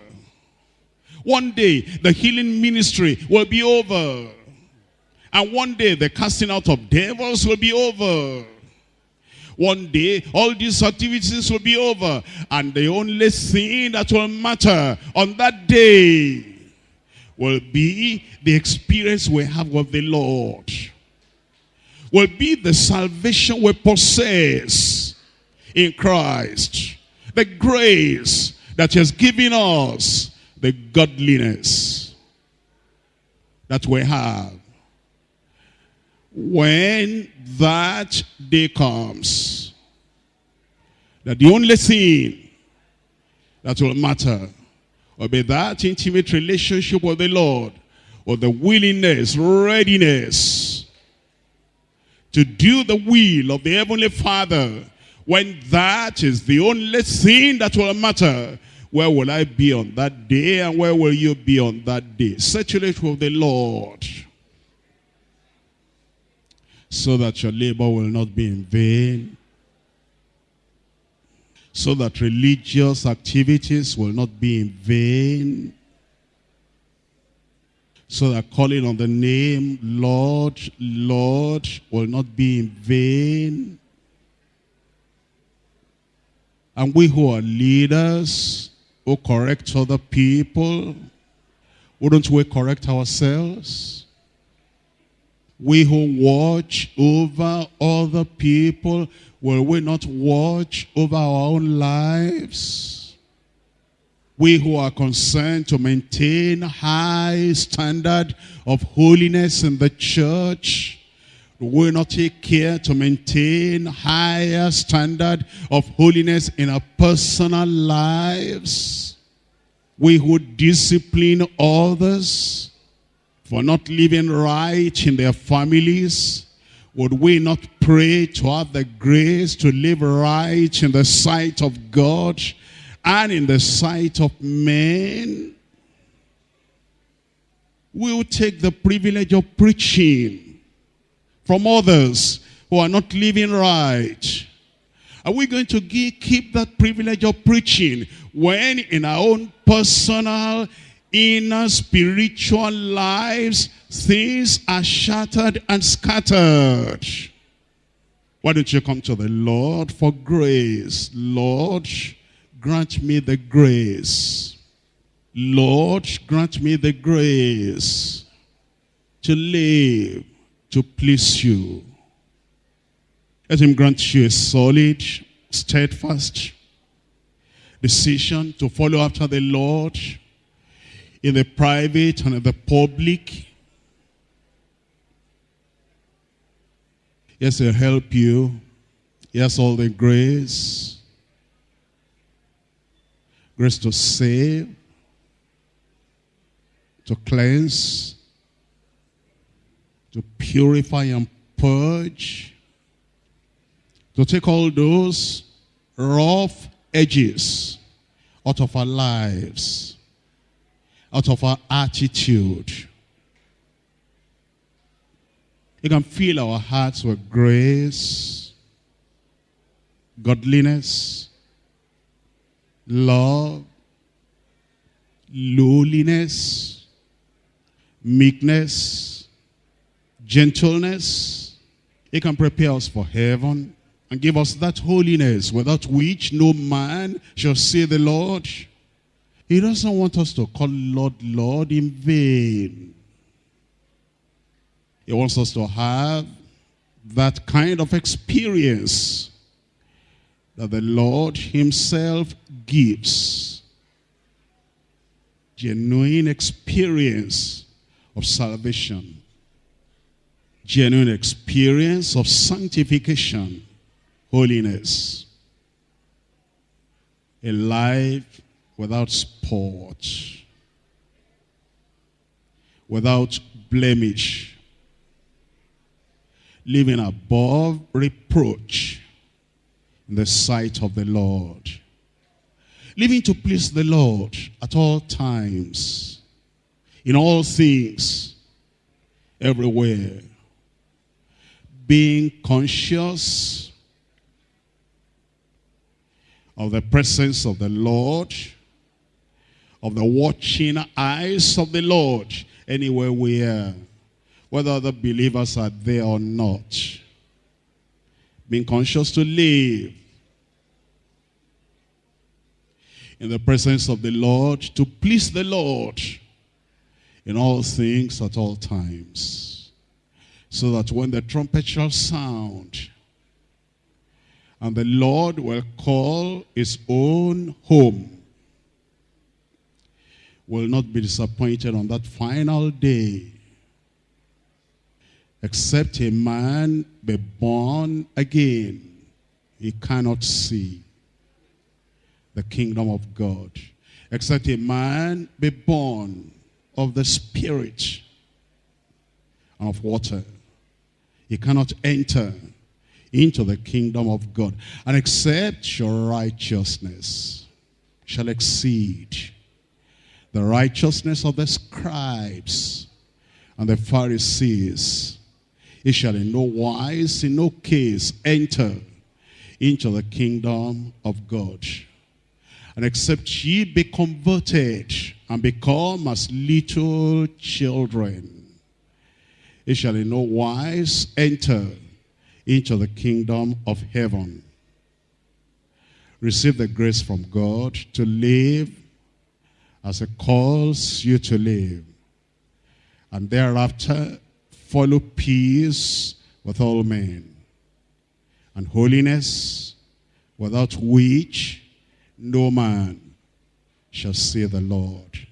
One day, the healing ministry will be over. And one day, the casting out of devils will be over. One day, all these activities will be over. And the only thing that will matter on that day will be the experience we have with the Lord. Will be the salvation we possess in Christ. The grace that has given us. The godliness that we have. When that day comes, that the only thing that will matter will be that intimate relationship with the Lord, or the willingness, readiness to do the will of the Heavenly Father. When that is the only thing that will matter, where will I be on that day and where will you be on that day? It with the Lord so that your labor will not be in vain so that religious activities will not be in vain, so that calling on the name Lord, Lord will not be in vain. And we who are leaders, who correct other people, wouldn't we correct ourselves? We who watch over other people, Will we not watch over our own lives? We who are concerned to maintain high standard of holiness in the church, will not take care to maintain higher standard of holiness in our personal lives? We who discipline others for not living right in their families, would we not pray to have the grace to live right in the sight of God and in the sight of men? We will take the privilege of preaching from others who are not living right. Are we going to give, keep that privilege of preaching when in our own personal inner spiritual lives, things are shattered and scattered. Why don't you come to the Lord for grace? Lord, grant me the grace. Lord, grant me the grace to live, to please you. Let him grant you a solid, steadfast decision to follow after the Lord in the private and in the public. Yes, he'll help you. Yes, all the grace. Grace to save, to cleanse, to purify and purge, to take all those rough edges out of our lives out of our attitude. You can fill our hearts with grace, godliness, love, lowliness, meekness, gentleness. He can prepare us for heaven and give us that holiness without which no man shall see the Lord. He doesn't want us to call Lord, Lord in vain. He wants us to have that kind of experience that the Lord himself gives. Genuine experience of salvation. genuine experience of sanctification, holiness. A life without spot, without blemish, living above reproach in the sight of the Lord. Living to please the Lord at all times, in all things, everywhere. Being conscious of the presence of the Lord, of the watching eyes of the Lord anywhere we are, whether other believers are there or not. Being conscious to live in the presence of the Lord, to please the Lord in all things at all times. So that when the trumpet shall sound, and the Lord will call his own home, will not be disappointed on that final day. Except a man be born again, he cannot see the kingdom of God. Except a man be born of the spirit and of water. He cannot enter into the kingdom of God. And except your righteousness shall exceed the righteousness of the scribes and the Pharisees. He shall in no wise, in no case, enter into the kingdom of God. And except ye be converted and become as little children, ye shall in no wise enter into the kingdom of heaven. Receive the grace from God to live as it calls you to live. And thereafter, follow peace with all men. And holiness, without which no man shall see the Lord.